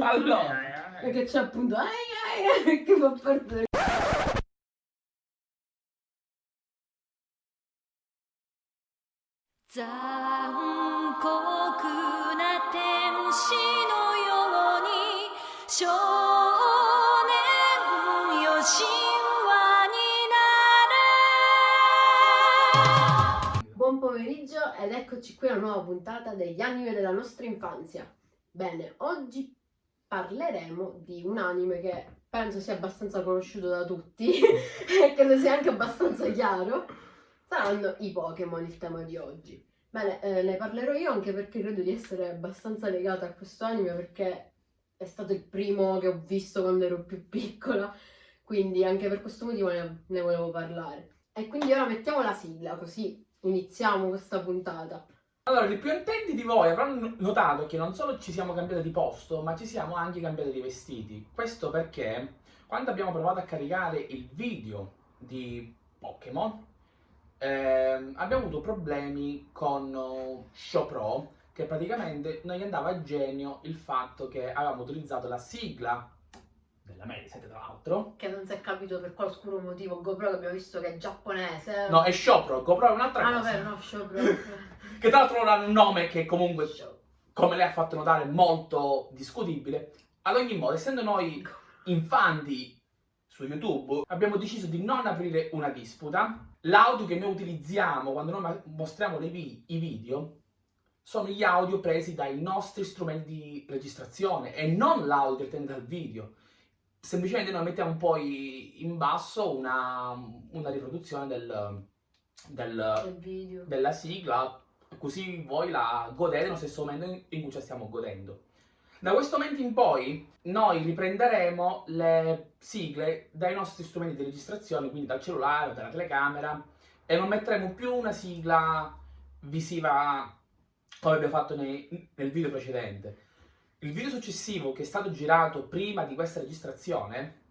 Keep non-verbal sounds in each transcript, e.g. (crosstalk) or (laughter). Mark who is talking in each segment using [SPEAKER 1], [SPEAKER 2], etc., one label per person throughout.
[SPEAKER 1] allora,
[SPEAKER 2] Perché c'è appunto ai ai ai che fa perdere. Buon pomeriggio ed eccoci qui a una nuova puntata degli anime della nostra infanzia. Bene, oggi parleremo di un anime che penso sia abbastanza conosciuto da tutti (laughs) e credo sia anche abbastanza chiaro. Saranno i Pokémon il tema di oggi. Bene, eh, ne parlerò io anche perché credo di essere abbastanza legata a questo anime perché è stato il primo che ho visto quando ero più piccola, quindi anche per questo motivo ne, ne volevo parlare. E quindi ora mettiamo la sigla così iniziamo questa puntata.
[SPEAKER 1] Allora, i più attenti di voi avranno notato che non solo ci siamo cambiati di posto, ma ci siamo anche cambiati di vestiti. Questo perché quando abbiamo provato a caricare il video di Pokémon, ehm, abbiamo avuto problemi con uh, Show Pro, che praticamente non gli andava a genio il fatto che avevamo utilizzato la sigla della Mediaset, tra l'altro.
[SPEAKER 2] Che non si è capito per quale oscuro motivo GoPro che abbiamo visto che è giapponese.
[SPEAKER 1] No, è Shopro, GoPro è un'altra
[SPEAKER 2] Ah no,
[SPEAKER 1] cosa.
[SPEAKER 2] vero, no, Shopro. (laughs)
[SPEAKER 1] Che tra l'altro non ha un nome che comunque come lei ha fatto notare, molto discutibile. Ad ogni modo, essendo noi infanti su YouTube, abbiamo deciso di non aprire una disputa. L'audio che noi utilizziamo quando noi mostriamo vi- i video sono gli audio presi dai nostri strumenti di registrazione e non l'audio direttamente dal video. Semplicemente noi mettiamo poi in basso una, una riproduzione del, del,
[SPEAKER 2] video.
[SPEAKER 1] della sigla, così voi la godete nello stesso momento in- in cui ci stiamo godendo. Da questo momento in poi noi riprenderemo le sigle dai nostri strumenti di registrazione, quindi dal cellulare o dalla telecamera, e non metteremo più una sigla visiva come abbiamo fatto nei- nel video precedente. Il video successivo, che è stato girato prima di questa registrazione,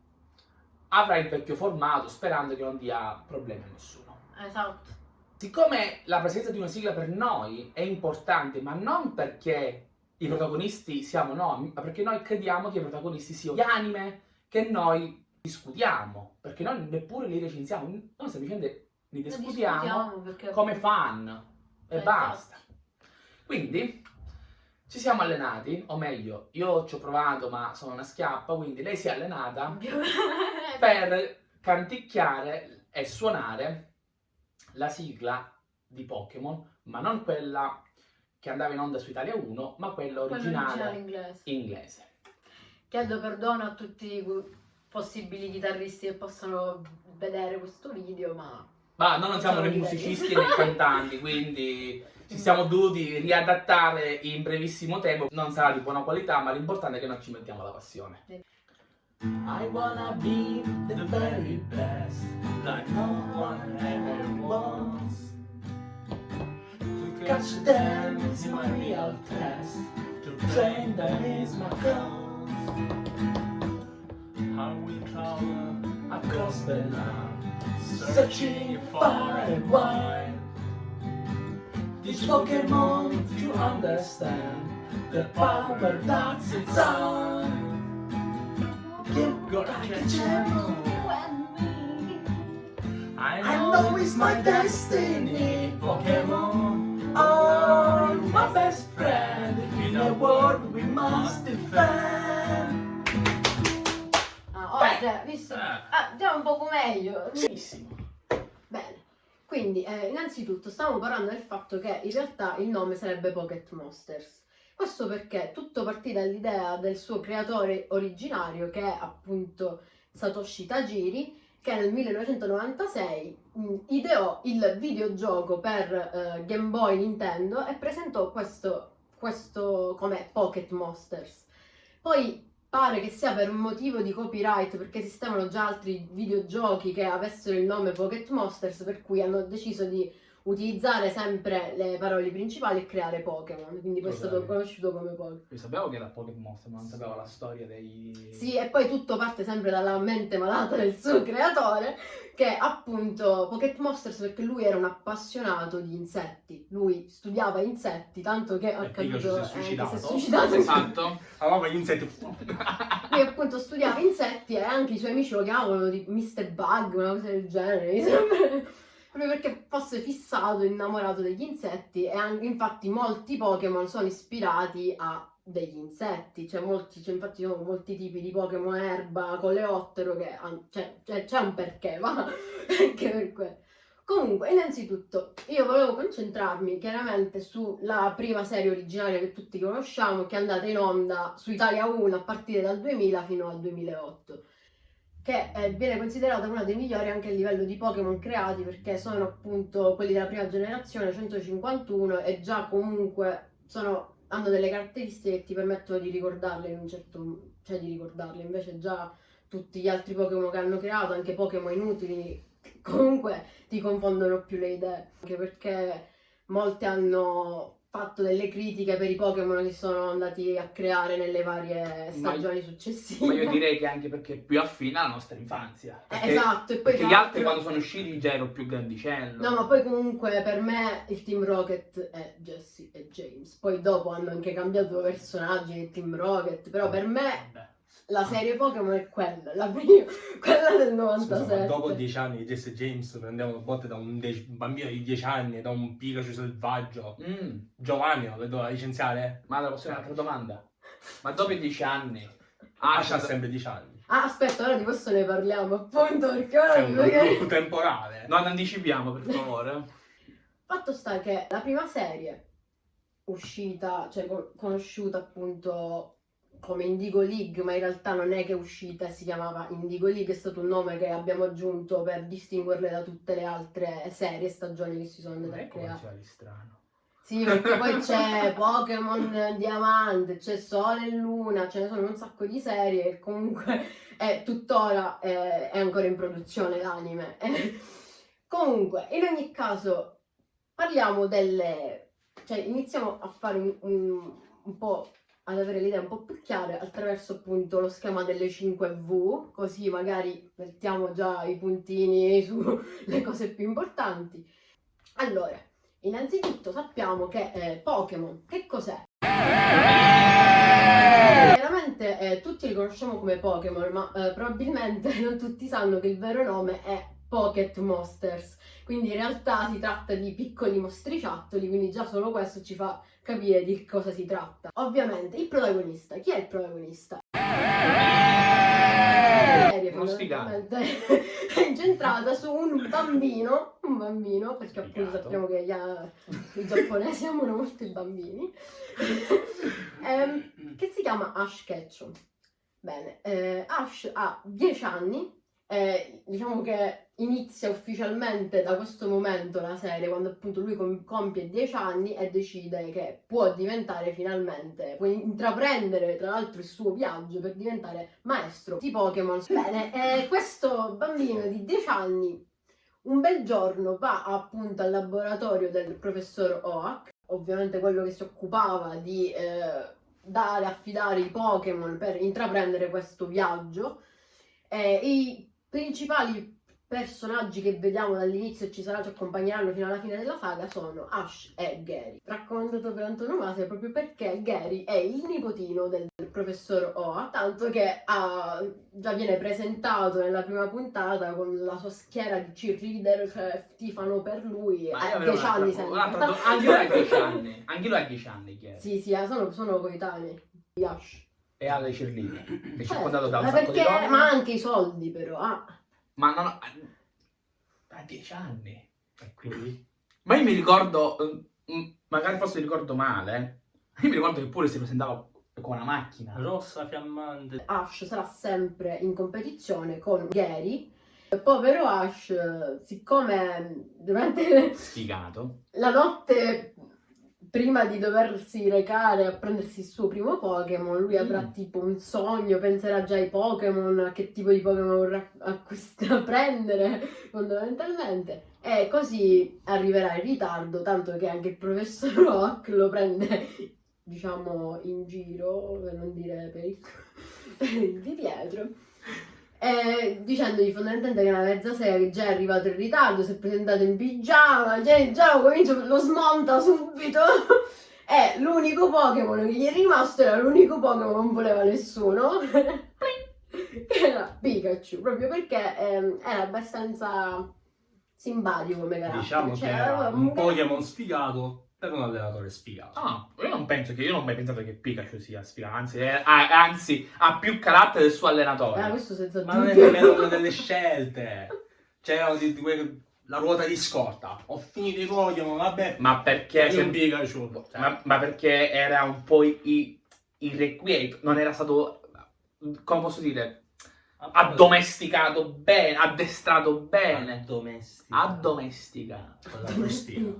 [SPEAKER 1] avrà il vecchio formato, sperando che non dia problemi a nessuno.
[SPEAKER 2] Esatto.
[SPEAKER 1] Siccome la presenza di una sigla per noi è importante, ma non perché i protagonisti siamo noi, ma perché noi crediamo che i protagonisti siano gli anime che noi discutiamo, perché noi neppure li recensiamo, noi semplicemente li discutiamo
[SPEAKER 2] discutiamo perché
[SPEAKER 1] come fan e
[SPEAKER 2] Eh,
[SPEAKER 1] basta. Quindi ci siamo allenati, o meglio, io ci ho provato ma sono una schiappa, quindi lei si è allenata (laughs) per canticchiare e suonare la sigla di Pokémon, ma non quella che andava in onda su Italia 1, ma quella originale,
[SPEAKER 2] originale inglese.
[SPEAKER 1] inglese.
[SPEAKER 2] Chiedo perdono a tutti i possibili chitarristi che possano vedere questo video, ma
[SPEAKER 1] Ma noi non siamo né musicisti né cantanti, quindi ci siamo dovuti riadattare in brevissimo tempo. Non sarà di buona qualità, ma l'importante è che noi ci mettiamo la passione.
[SPEAKER 2] Sì.
[SPEAKER 1] I wanna be the very best, like no one ever was. To catch them is my real test, to train them is my cause. How we travel across the land, searching far and wide. Teach Pokemon to understand the power that's inside. You gotta catch them. I know it's my destiny, Pokemon. Oh, my best friend in a world we must defend.
[SPEAKER 2] Oh,
[SPEAKER 1] Beh,
[SPEAKER 2] cioè, visto...
[SPEAKER 1] eh.
[SPEAKER 2] Ah, già un poco meglio.
[SPEAKER 1] Benissimo.
[SPEAKER 2] Bene. Quindi, eh, innanzitutto, stavamo parlando del fatto che in realtà il nome sarebbe Pocket Monsters. Questo perché tutto partì dall'idea del suo creatore originario, che è appunto Satoshi Tajiri, che nel 1996 mh, ideò il videogioco per eh, Game Boy Nintendo e presentò questo, questo come Pocket Monsters. Poi pare che sia per un motivo di copyright, perché esistevano già altri videogiochi che avessero il nome Pocket Monsters, per cui hanno deciso di utilizzare sempre le parole principali e creare Pokémon. Quindi poi è stato conosciuto come Pokémon.
[SPEAKER 1] Sapevo che era Pokémon ma non sapevo la storia dei...
[SPEAKER 2] Sì, e poi tutto parte sempre dalla mente malata del suo creatore, che appunto Pocket Monsters perché lui era un appassionato di insetti. Lui studiava insetti, tanto che ha capito
[SPEAKER 3] si è
[SPEAKER 2] eh,
[SPEAKER 3] suicidato.
[SPEAKER 2] si è suicidato.
[SPEAKER 1] Esatto.
[SPEAKER 3] Avevamo gli insetti.
[SPEAKER 2] Lui appunto studiava insetti e anche i suoi amici lo chiamavano di Mr. Bug, una cosa del genere, mi sembra. Proprio perché fosse fissato, innamorato degli insetti e anche infatti molti Pokémon sono ispirati a degli insetti, cioè molti, cioè infatti ci sono molti tipi di Pokémon erba, coleottero che han- cioè, cioè, c'è un perché, va (laughs) anche per quello. Comunque, innanzitutto, io volevo concentrarmi chiaramente sulla prima serie originaria che tutti conosciamo, che è andata in onda su Italia 1 a partire dal 2000 fino al 2008, che eh, viene considerata una dei migliori anche a livello di Pokémon creati, perché sono appunto quelli della prima generazione, 151, e già comunque sono, hanno delle caratteristiche che ti permettono di ricordarle in un certo... cioè di ricordarle, invece già tutti gli altri Pokémon che hanno creato, anche Pokémon inutili, comunque ti confondono più le idee, anche perché molte hanno fatto delle critiche per i Pokémon che sono andati a creare nelle varie
[SPEAKER 1] Ma-
[SPEAKER 2] stagioni successive.
[SPEAKER 1] Ma io direi che anche perché è più affine alla nostra infanzia.
[SPEAKER 2] Eh,
[SPEAKER 1] Perché,
[SPEAKER 2] esatto, e poi
[SPEAKER 1] perché gli altri quando sono usciti già ero più grandicello.
[SPEAKER 2] No, ma poi comunque per me il Team Rocket è Jesse e James. Poi dopo hanno anche cambiato personaggi del Team Rocket, però per me
[SPEAKER 1] Vabbè.
[SPEAKER 2] La serie Pokémon è quella, la prima, (laughs) quella del
[SPEAKER 3] Scusa,
[SPEAKER 2] 97.
[SPEAKER 3] ma dopo dieci anni di Jesse James prendevano botte da un de- bambino di 10 anni, da un Pikachu selvaggio.
[SPEAKER 1] Mm,
[SPEAKER 3] Giovanni non le doveva licenziare?
[SPEAKER 1] ma la posso fare un'altra domanda? Ma dopo i dieci anni...
[SPEAKER 3] Ah,
[SPEAKER 1] Ash
[SPEAKER 3] c'ha sempre 10 anni.
[SPEAKER 2] Ah, aspetta, ora di questo ne parliamo, appunto, perché ora
[SPEAKER 3] C'è un
[SPEAKER 2] perché-
[SPEAKER 3] loop temporale.
[SPEAKER 1] Non anticipiamo, per favore.
[SPEAKER 2] Fatto sta che la prima serie uscita, cioè co- conosciuta appunto come Indigo League, ma in realtà non è che è uscita si chiamava Indigo League, è stato un nome che abbiamo aggiunto per distinguerle da tutte le altre serie e stagioni che si sono andate a
[SPEAKER 1] è
[SPEAKER 2] creare.
[SPEAKER 1] strano.
[SPEAKER 2] Sì, perché poi c'è Pokémon Diamante, c'è Sole e Luna, ce ne sono un sacco di serie e comunque è tuttora eh, è ancora in produzione l'anime. (laughs) comunque, in ogni caso, parliamo delle... cioè iniziamo a fare un, un- un po' ad avere le idee un po' più chiare attraverso appunto lo schema delle 5V, così magari mettiamo già i puntini sulle (laughs) cose più importanti. Allora, Innanzitutto sappiamo che eh, Pokémon, che cos'è? Chiaramente eh, tutti li conosciamo come Pokémon, ma eh, probabilmente (laughs) non tutti sanno che il vero nome è Pocket Monsters. Quindi in realtà si tratta di piccoli mostriciattoli, quindi già solo questo ci fa capire di cosa si tratta. Ovviamente, il protagonista. Chi è il protagonista? Serie
[SPEAKER 1] Uno sfigato.
[SPEAKER 2] è (laughs) incentrata su un bambino, un bambino, perché appunto sappiamo che gli a- i giapponesi amano molto i bambini, (laughs) ehm, che si chiama Ash Ketchum. Bene, eh, Ash ha 10 anni, eh, diciamo che inizia ufficialmente da questo momento la serie, quando appunto lui com- compie 10 anni e decide che può diventare finalmente, può intraprendere tra l'altro il suo viaggio per diventare maestro di Pokémon. Bene, eh, questo bambino di 10 anni un bel giorno va appunto al laboratorio del professor Oak, ovviamente quello che si occupava di eh, dare, affidare i Pokémon per intraprendere questo viaggio. Eh, I principali personaggi che vediamo dall'inizio e ci ci accompagneranno fino alla fine della saga sono Ash e Gary. Raccomandato per antonomasia proprio perché Gary è il nipotino del, professor Oa, tanto che ha- già viene presentato nella prima puntata con la sua schiera di cheerleader che tifano per lui a
[SPEAKER 1] avevo
[SPEAKER 2] 10
[SPEAKER 1] un'altra-
[SPEAKER 2] anni sempre.
[SPEAKER 1] Anche lui ha 10 anni. Anche lui ha 10 anni, è?
[SPEAKER 2] Sì, sì, ah, sono, sono coetanei di Ash.
[SPEAKER 1] E ha le cheerleader. Che ci ha
[SPEAKER 2] Certo,
[SPEAKER 1] portato da un
[SPEAKER 2] ma
[SPEAKER 1] sacco di
[SPEAKER 2] perché,
[SPEAKER 1] donne.
[SPEAKER 2] ma anche i soldi però, ah.
[SPEAKER 1] Ma non ha... Ha 10 anni.
[SPEAKER 3] E quindi?
[SPEAKER 1] Ma io mi ricordo... eh, mm, Magari forse ricordo male. Io mi ricordo che pure si presentava come una macchina.
[SPEAKER 3] Rossa fiammante.
[SPEAKER 2] Ash sarà sempre in competizione con Gary. Povero Ash, eh, siccome durante
[SPEAKER 1] Sfigato.
[SPEAKER 2] la notte prima di doversi recare a prendersi il suo primo Pokémon, lui avrà
[SPEAKER 1] Mm.
[SPEAKER 2] tipo un sogno, penserà già ai Pokémon, a che tipo di Pokémon vorrà (laughs) acquistare, prendere fondamentalmente. E così arriverà in ritardo, tanto che anche il professor (laughs) Rock lo prende, diciamo, in giro, per non dire per il, per (laughs) il di dietro, e dicendogli fondamentalmente che è una mezza sera che già è arrivato in ritardo, si è presentato in pigiama, già, già comincia, lo smonta subito. (laughs) E l'unico Pokémon che gli è rimasto era l'unico Pokémon che non voleva nessuno. (laughs) che era Pikachu, proprio perché ehm, era abbastanza simpatico come carattere.
[SPEAKER 3] Diciamo
[SPEAKER 2] Cioè,
[SPEAKER 3] che era un
[SPEAKER 2] un-
[SPEAKER 3] Pokémon sfigato per un allenatore sfigato.
[SPEAKER 1] Ah, io non penso che io non ho mai pensato che Pikachu sia sfigato, anzi, è- ha, anzi, ha più carattere del suo allenatore.
[SPEAKER 2] Ah, questo senza
[SPEAKER 3] Ma non è nemmeno una delle (laughs) scelte. C'erano di, di quelle- la ruota di scorta. Ho finito i Pokémon, vabbè.
[SPEAKER 1] Ma perché
[SPEAKER 3] Io
[SPEAKER 1] se-
[SPEAKER 3] Pikachu. Cioè,
[SPEAKER 1] ma, ma perché era un po' i- irrequieto, non era stato, come posso dire, addomesticato bene, addestrato bene.
[SPEAKER 3] Addomesticato.
[SPEAKER 1] Addomesticato.
[SPEAKER 3] Frustina.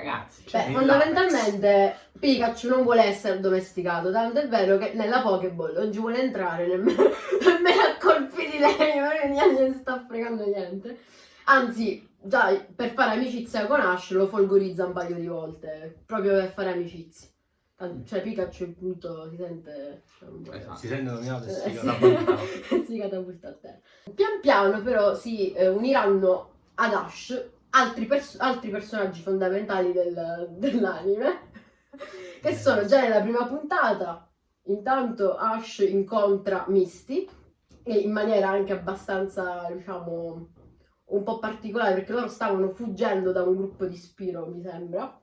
[SPEAKER 1] Ragazzi,
[SPEAKER 2] Beh,
[SPEAKER 1] cioè,
[SPEAKER 3] il
[SPEAKER 2] fondamentalmente Pikachu non vuole essere addomesticato, tanto è vero che nella Pokéball non ci vuole entrare nemmeno, (laughs) nemmeno a colpi di perché niente ne sta fregando niente. Anzi, già per fare amicizia con Ash lo folgorizza un paio di volte, proprio per fare amicizia. Tan- Cioè Pikachu appunto si sente... cioè, un po'-
[SPEAKER 1] Esatto.
[SPEAKER 3] Si sente nominato e
[SPEAKER 2] Eh,
[SPEAKER 3] si
[SPEAKER 2] sì.
[SPEAKER 3] catapulta. (laughs)
[SPEAKER 2] si catapulta a terra. Pian piano però si eh, uniranno ad Ash altri, pers- altri personaggi fondamentali del- dell'anime, (laughs) che sono già nella prima puntata. Intanto Ash incontra Misty, e in maniera anche abbastanza, diciamo, un po' particolare, perché loro stavano fuggendo da un gruppo di Spiro, mi sembra.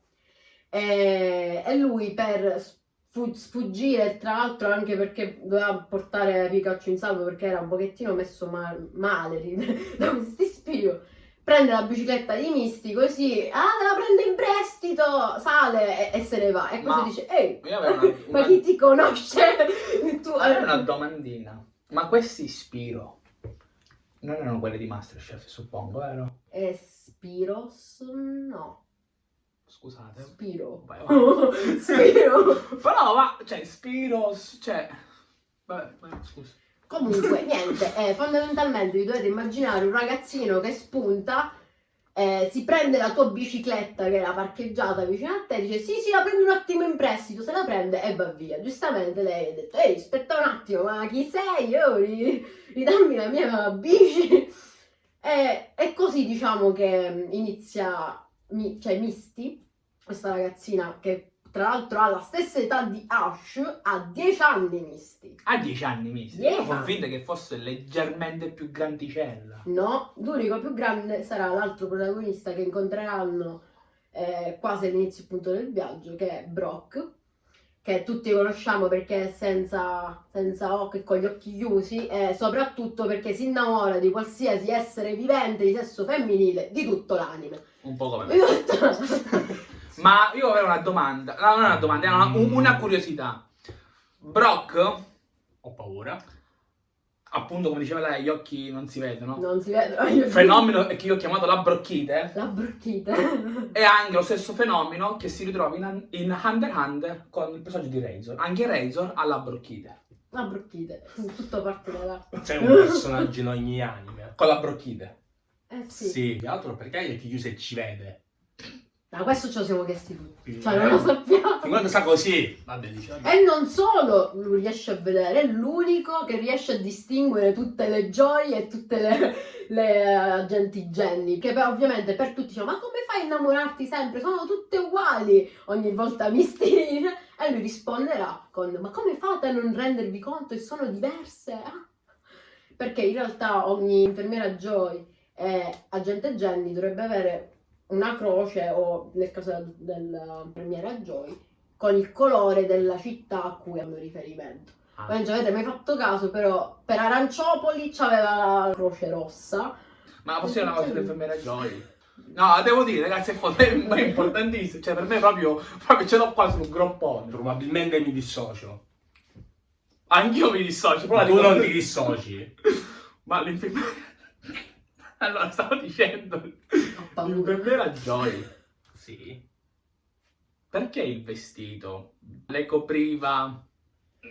[SPEAKER 2] E, e lui per sfu- sfuggire, tra l'altro anche perché doveva portare Pikachu in salvo perché era un pochettino messo ma- male (laughs) da questi Spiro, prende la bicicletta di Misty così, ah te la prende in prestito, sale e, e se ne va. E poi
[SPEAKER 1] Ma-
[SPEAKER 2] dice, ehi,
[SPEAKER 1] avevo una, (laughs)
[SPEAKER 2] ma
[SPEAKER 1] una-
[SPEAKER 2] chi ti conosce? (laughs) tu,
[SPEAKER 1] avevo una domandina. Ma questi Spiro non erano quelli di Masterchef, suppongo, vero?
[SPEAKER 2] E Spiros? No,
[SPEAKER 1] Scusate.
[SPEAKER 2] Spiro.
[SPEAKER 1] Vai (laughs) avanti.
[SPEAKER 2] Spiro.
[SPEAKER 1] Però, ma, cioè, Spiros, cioè... Vabbè, vai, scusa.
[SPEAKER 2] Comunque, niente, eh, fondamentalmente vi dovete immaginare un ragazzino che spunta, eh, si prende la tua bicicletta che era parcheggiata vicino a te, dice sì sì la prendi un attimo in prestito, se la prende e va via. Giustamente lei ha detto ehi aspetta un attimo, ma chi sei? Io ri- ridammi la mia bici. E, e così diciamo che inizia, mi- cioè Misty, questa ragazzina che tra l'altro ha la stessa età di Ash, ha 10 anni Misty.
[SPEAKER 1] Ha 10 anni, sono
[SPEAKER 2] anni.
[SPEAKER 1] convinta che fosse leggermente più grandicella.
[SPEAKER 2] No, l'unico più grande sarà l'altro protagonista che incontreranno eh, quasi all'inizio appunto del viaggio, che è Brock, che tutti conosciamo perché è senza, senza occhi e con gli occhi chiusi e soprattutto perché si innamora di qualsiasi essere vivente di sesso femminile di tutto l'anime.
[SPEAKER 1] Un po' come me. Ma io avevo una domanda. No, non una domanda, era una,
[SPEAKER 3] Mm.
[SPEAKER 1] una curiosità. Brock,
[SPEAKER 3] Ho paura.
[SPEAKER 1] appunto, come diceva lei, gli occhi non si vedono.
[SPEAKER 2] non si vedono.
[SPEAKER 1] Il fenomeno che io ho chiamato la brocchite
[SPEAKER 2] La bruttita. (laughs)
[SPEAKER 1] è anche lo stesso fenomeno che si ritrova in, in Hunter x Hunter con il personaggio di Razor. Anche Razor ha la brocchite.
[SPEAKER 2] La bruttita. Tutto parte da là.
[SPEAKER 3] C'è un personaggio in ogni anime.
[SPEAKER 1] Con la brocchite.
[SPEAKER 2] Eh sì.
[SPEAKER 3] Sì, altro perché gli occhi chiusi e ci vede.
[SPEAKER 2] Da questo ce lo siamo chiesti tutti. Cioè,
[SPEAKER 3] eh.
[SPEAKER 2] non lo sappiamo.
[SPEAKER 3] Fin quando sa così. Vabbè, vabbè.
[SPEAKER 2] E non solo lui riesce a vedere, è l'unico che riesce a distinguere tutte le gioie e tutte le, le agenti Jenny. Che poi, ovviamente per tutti dicono: Ma come fai a innamorarti sempre? Sono tutte uguali. Ogni volta mi dice. E lui risponderà con: Ma come fate a non rendervi conto che sono diverse? Ah. Perché in realtà ogni infermiera Joy e agente Jenny dovrebbe avere una croce o nel caso dell'infermiera Joy con il colore della città a cui hanno riferimento.
[SPEAKER 1] Ah.
[SPEAKER 2] Non ci avete mai fatto caso, però per Aranciopoli c'aveva la croce rossa.
[SPEAKER 1] Ma dire una cosa sull'infermiera Joy? No, devo dire, ragazzi, è, importantissimo. Cioè, per me proprio, proprio ce l'ho qua sul groppone.
[SPEAKER 3] Probabilmente mi dissocio.
[SPEAKER 1] Anch'io mi dissocio,
[SPEAKER 3] tu non ti dissoci. (laughs)
[SPEAKER 1] Ma l'infermiera... (laughs) Allora, stavo dicendo...
[SPEAKER 2] Ho paura.
[SPEAKER 1] L'infermiera Joy,
[SPEAKER 3] Sì.
[SPEAKER 1] perché il vestito le copriva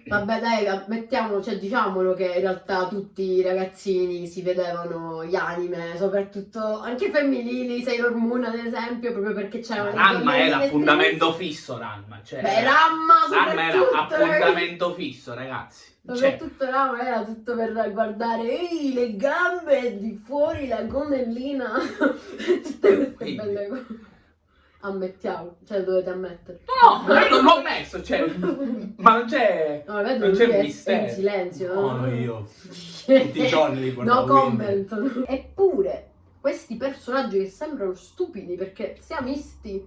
[SPEAKER 2] Vabbè dai, mettiamo, cioè diciamolo che in realtà tutti i ragazzini si vedevano gli anime, soprattutto anche femminili, Sailor Moon ad esempio, proprio perché c'erano
[SPEAKER 1] Ranma era appuntamento fisso, Ranma. Cioè,
[SPEAKER 2] Beh, Ramma
[SPEAKER 1] Ranma era appuntamento fisso, ragazzi. Cioè,
[SPEAKER 2] Soprattutto Rama era tutto per guardare ehi, le gambe di fuori, la gonnellina, (laughs) tutte queste
[SPEAKER 1] Quindi.
[SPEAKER 2] belle cose. Ammettiamo, cioè dovete ammettere.
[SPEAKER 1] no, ma io non l'ho messo, cioè, ma non c'è...
[SPEAKER 2] No, vedo
[SPEAKER 1] Non c'è mistero.
[SPEAKER 2] in silenzio.
[SPEAKER 3] No, no, io. (laughs) Tutti i giorni li
[SPEAKER 2] No comment. Eppure, questi personaggi che sembrano stupidi perché sia misti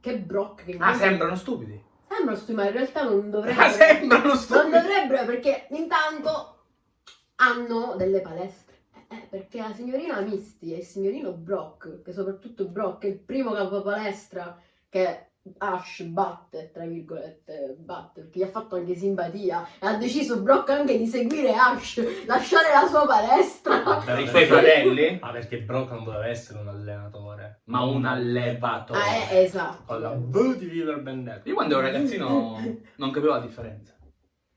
[SPEAKER 2] che Brock che
[SPEAKER 1] Ah, sembrano stupidi.
[SPEAKER 2] Sembrano stupidi, ma in realtà non dovrebbero. (laughs)
[SPEAKER 1] Ah, sembrano
[SPEAKER 2] Non
[SPEAKER 1] stupidi.
[SPEAKER 2] dovrebbero perché intanto hanno delle palestre. Eh, perché la signorina Misty e il signorino Brock, che soprattutto Brock è il primo capo palestra che Ash batte, tra virgolette, batte, perché gli ha fatto anche simpatia e ha deciso Brock anche di seguire Ash, lasciare la sua palestra.
[SPEAKER 3] Per
[SPEAKER 1] I suoi fratelli,
[SPEAKER 3] Ah, perché Brock non doveva essere un allenatore,
[SPEAKER 1] ma un allevatore.
[SPEAKER 2] Ah, eh, esatto.
[SPEAKER 3] Con la V di Viver Vendetta.
[SPEAKER 1] Io quando ero ragazzino non capivo la differenza.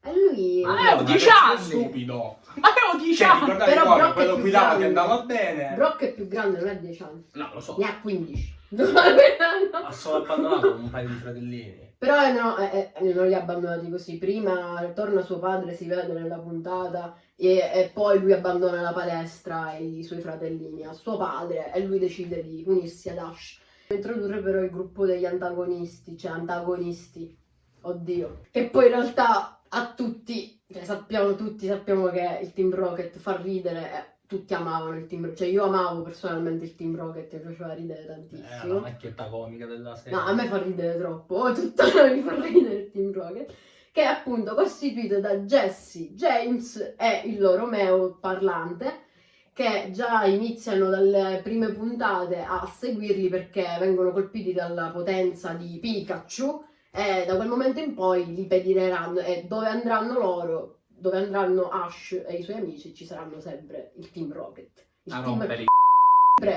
[SPEAKER 2] E lui...
[SPEAKER 1] Ma avevo
[SPEAKER 3] Ma
[SPEAKER 1] 10
[SPEAKER 3] ragazzi,
[SPEAKER 1] anni.
[SPEAKER 3] stupido.
[SPEAKER 1] Ma avevo 10
[SPEAKER 3] Cioè,
[SPEAKER 1] anni.
[SPEAKER 2] Però Brock è
[SPEAKER 3] quello
[SPEAKER 2] più
[SPEAKER 3] guidava
[SPEAKER 2] grande.
[SPEAKER 3] che andava bene.
[SPEAKER 2] Brock è più grande, non ha 10 anni,
[SPEAKER 1] No, lo so.
[SPEAKER 2] ne ha 15. (laughs)
[SPEAKER 3] Ha solo abbandonato un paio di fratellini.
[SPEAKER 2] Però eh, no, eh, eh, non li ha abbandonati così. Prima torna suo padre, si vede nella puntata, e, e poi lui abbandona la palestra e i suoi fratellini a suo padre e lui decide di unirsi ad Ash. Introdurre però il gruppo degli antagonisti, cioè antagonisti, oddio. Che poi in realtà a tutti, cioè sappiamo tutti, sappiamo che il Team Rocket fa ridere, eh, tutti amavano il Team Rocket, cioè io amavo personalmente il Team Rocket, mi faceva ridere tantissimo.
[SPEAKER 3] la macchietta comica della serie.
[SPEAKER 2] No, a me fa ridere troppo, (laughs) oh, tuttora mi fa ridere il Team Rocket, che è appunto costituito da Jesse, James e il loro Meo parlante, che già iniziano dalle prime puntate a seguirli perché vengono colpiti dalla potenza di Pikachu e da quel momento in poi li pedireranno e dove andranno loro, dove andranno Ash e i suoi amici ci saranno sempre il Team Rocket. Il
[SPEAKER 1] A
[SPEAKER 2] team- sempre.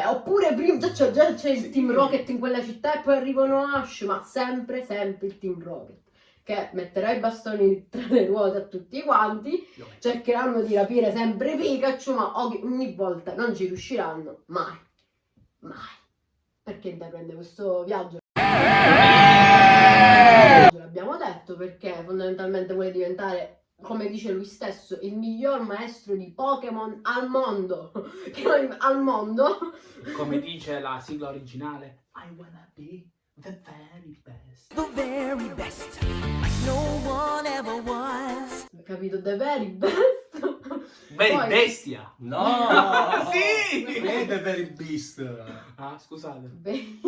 [SPEAKER 2] Oppure prima già c'è, già c'è il. Team Rocket in quella città e poi arrivano Ash, ma sempre, sempre il Team Rocket. Che metterà i bastoni tra le ruote a tutti quanti, cercheranno di rapire sempre Pikachu, ma ogni, ogni volta non ci riusciranno mai. Mai. Perché intraprende questo viaggio? L'abbiamo detto perché fondamentalmente vuole diventare, come dice lui stesso, il miglior maestro di Pokémon al mondo. (laughs) Al mondo.
[SPEAKER 1] Come dice la sigla originale, I wanna be the very best.
[SPEAKER 4] the very best, like no one ever was.
[SPEAKER 2] Capito? The very best. (laughs)
[SPEAKER 1] Very
[SPEAKER 2] Poi-
[SPEAKER 1] bestia.
[SPEAKER 3] No! (laughs)
[SPEAKER 1] Sì!
[SPEAKER 3] Vede per il Beast.
[SPEAKER 1] Ah, scusate.
[SPEAKER 2] Beh,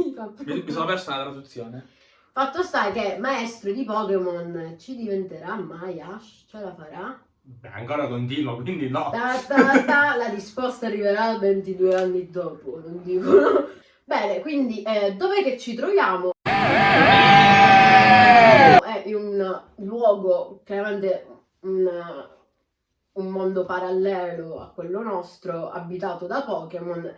[SPEAKER 1] Mi, mi sono perso la traduzione.
[SPEAKER 2] Fatto sta che maestro di Pokémon ci diventerà mai Ash? Ce la farà?
[SPEAKER 3] Beh, ancora continua, quindi no.
[SPEAKER 2] Ta ta ta, la risposta arriverà 22 anni dopo, non dicono. Bene, quindi eh, dov'è che ci troviamo? È in un luogo, chiaramente un, un mondo parallelo a quello nostro, abitato da Pokémon,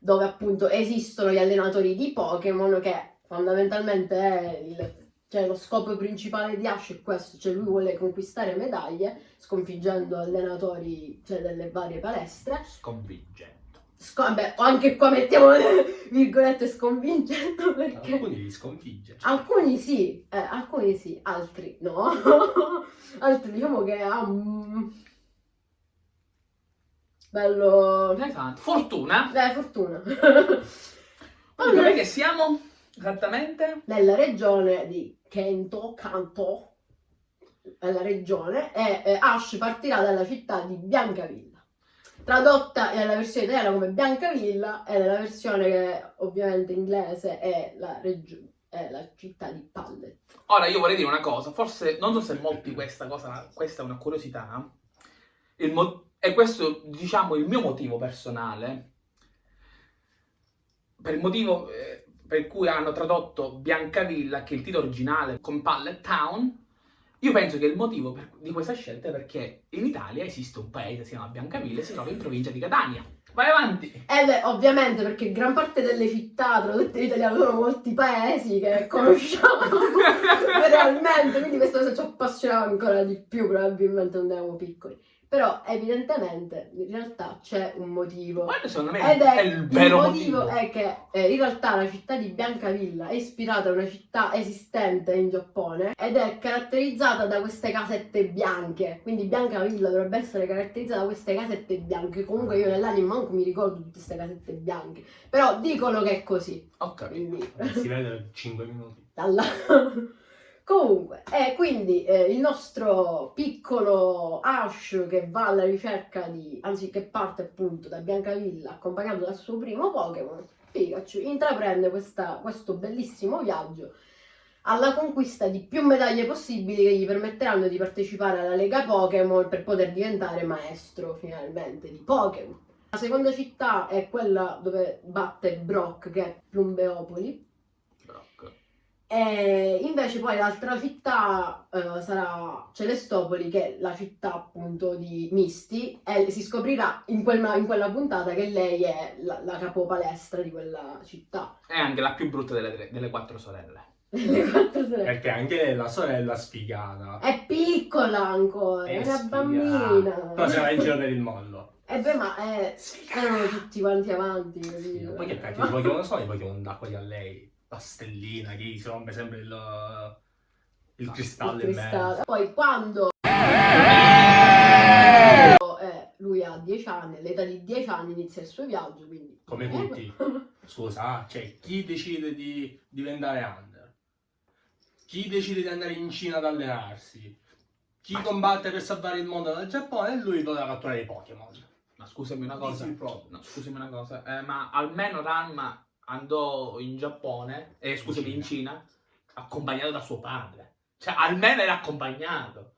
[SPEAKER 2] dove appunto esistono gli allenatori di Pokémon, che fondamentalmente è il cioè lo scopo principale di Ash è questo, cioè lui vuole conquistare medaglie sconfiggendo allenatori cioè, delle varie palestre.
[SPEAKER 1] Sconfiggendo.
[SPEAKER 2] Sco- vabbè, anche qua mettiamo le (laughs) virgolette sconfiggendo perché
[SPEAKER 3] Alcuni li sconfigge. cioè.
[SPEAKER 2] alcuni sì, eh, alcuni sì, altri no. (laughs) altri diciamo che ha un bello.
[SPEAKER 1] Fortuna.
[SPEAKER 2] eh, fortuna. (laughs)
[SPEAKER 1] Dov'è che siamo esattamente?
[SPEAKER 2] nella regione di Kento, Kanto, nella regione, e eh, Ash partirà dalla città di Biancavilla. Tradotta nella versione italiana come Biancavilla e nella versione che ovviamente inglese è la, regio- è la città di Pallet.
[SPEAKER 1] Ora io vorrei dire una cosa, forse non so se molti questa cosa, questa è una curiosità, e questo diciamo il mio motivo personale, per il motivo eh, per cui hanno tradotto Biancavilla, che è il titolo originale, con Pallet Town, Io penso che il motivo per- di questa scelta è perché in Italia esiste un paese, si chiama Biancavilla, e si trova in provincia di Catania. Vai avanti!
[SPEAKER 2] Eh beh, ovviamente perché gran parte delle città tradotte in italiano sono molti paesi che (laughs) conosciamo (laughs) realmente, quindi questa cosa ci appassionava ancora di più probabilmente quando eravamo piccoli. Però evidentemente in realtà c'è un motivo.
[SPEAKER 1] Quello secondo me
[SPEAKER 2] Ed è,
[SPEAKER 1] il vero
[SPEAKER 2] motivo,
[SPEAKER 1] motivo.
[SPEAKER 2] è che eh, in realtà la città di Biancavilla è ispirata a una città esistente in Giappone ed è caratterizzata da queste casette bianche. Quindi Biancavilla dovrebbe essere caratterizzata da queste casette bianche. Comunque io nell'anime manco mi ricordo tutte queste casette bianche. Però dicono che è così.
[SPEAKER 1] Ho capito.
[SPEAKER 2] Quindi
[SPEAKER 3] Si vede per 5 minuti. (laughs)
[SPEAKER 2] dalla... Comunque, e quindi eh, il nostro piccolo Ash che va alla ricerca di, anzi che parte appunto da Biancavilla accompagnato dal suo primo Pokémon, Pikachu, intraprende questa- questo bellissimo viaggio alla conquista di più medaglie possibili che gli permetteranno di partecipare alla Lega Pokémon per poter diventare maestro finalmente di Pokémon. La seconda città è quella dove batte Brock, che è Plumbeopoli. E invece poi l'altra città eh, sarà Celestopoli, che è la città appunto di Misty, e si scoprirà in, quel- in quella puntata che lei è la, la capopalestra di quella città.
[SPEAKER 1] È anche la più brutta delle, tre- delle quattro sorelle. (laughs)
[SPEAKER 2] Le quattro sorelle.
[SPEAKER 3] Perché anche la sorella sfigata.
[SPEAKER 2] È piccola ancora, è,
[SPEAKER 3] È
[SPEAKER 2] una bambina.
[SPEAKER 3] Però se va in giro per il mondo.
[SPEAKER 2] E beh, ma eh, erano tutti quanti avanti.
[SPEAKER 3] Sì,
[SPEAKER 2] così.
[SPEAKER 3] Poi che cacchio di Pokémon sono i Pokémon d'acqua di a lei? La stellina, che rompe sempre il, il
[SPEAKER 1] Ah,
[SPEAKER 3] cristallo
[SPEAKER 2] il
[SPEAKER 3] in
[SPEAKER 2] cristallo.
[SPEAKER 3] mezzo.
[SPEAKER 2] Poi quando eh, lui ha 10 anni, all'età di 10 anni inizia il suo viaggio, quindi...
[SPEAKER 3] Come
[SPEAKER 2] Eh,
[SPEAKER 3] tutti. (laughs) Scusa, ah, cioè chi decide di diventare under? Chi decide di andare in Cina ad allenarsi? Chi
[SPEAKER 1] Ma-
[SPEAKER 3] combatte per salvare il mondo dal Giappone e lui voleva catturare i Pokémon.
[SPEAKER 1] Ma scusami una cosa. No, scusami una cosa. eh, ma almeno Ranma andò in Giappone, eh, scusami, in Cina, accompagnato da suo padre. Cioè, almeno era accompagnato.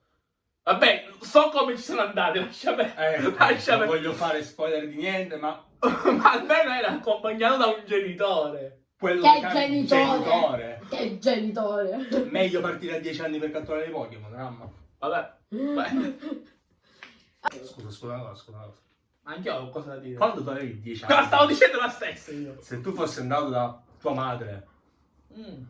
[SPEAKER 1] Vabbè, so come ci sono andati, lasciami.
[SPEAKER 3] Eh,
[SPEAKER 1] lasciami.
[SPEAKER 3] non voglio fare spoiler di niente, ma (laughs)
[SPEAKER 1] ma almeno era accompagnato da un genitore.
[SPEAKER 3] quello
[SPEAKER 2] Che
[SPEAKER 3] ca-
[SPEAKER 2] genitore!
[SPEAKER 3] genitore.
[SPEAKER 2] Che genitore!
[SPEAKER 3] Meglio partire a 10 anni per catturare i Pokémon, Ramma.
[SPEAKER 1] Vabbè, (laughs) beh,
[SPEAKER 3] Scusa, scusa, no, scusa. No.
[SPEAKER 1] anche io ho qualcosa da dire.
[SPEAKER 3] Quando tu avevi 10
[SPEAKER 1] Ma la
[SPEAKER 3] anni,
[SPEAKER 1] stavo dicendo la stessa io.
[SPEAKER 3] se tu fossi andato da tua madre,
[SPEAKER 1] Mm,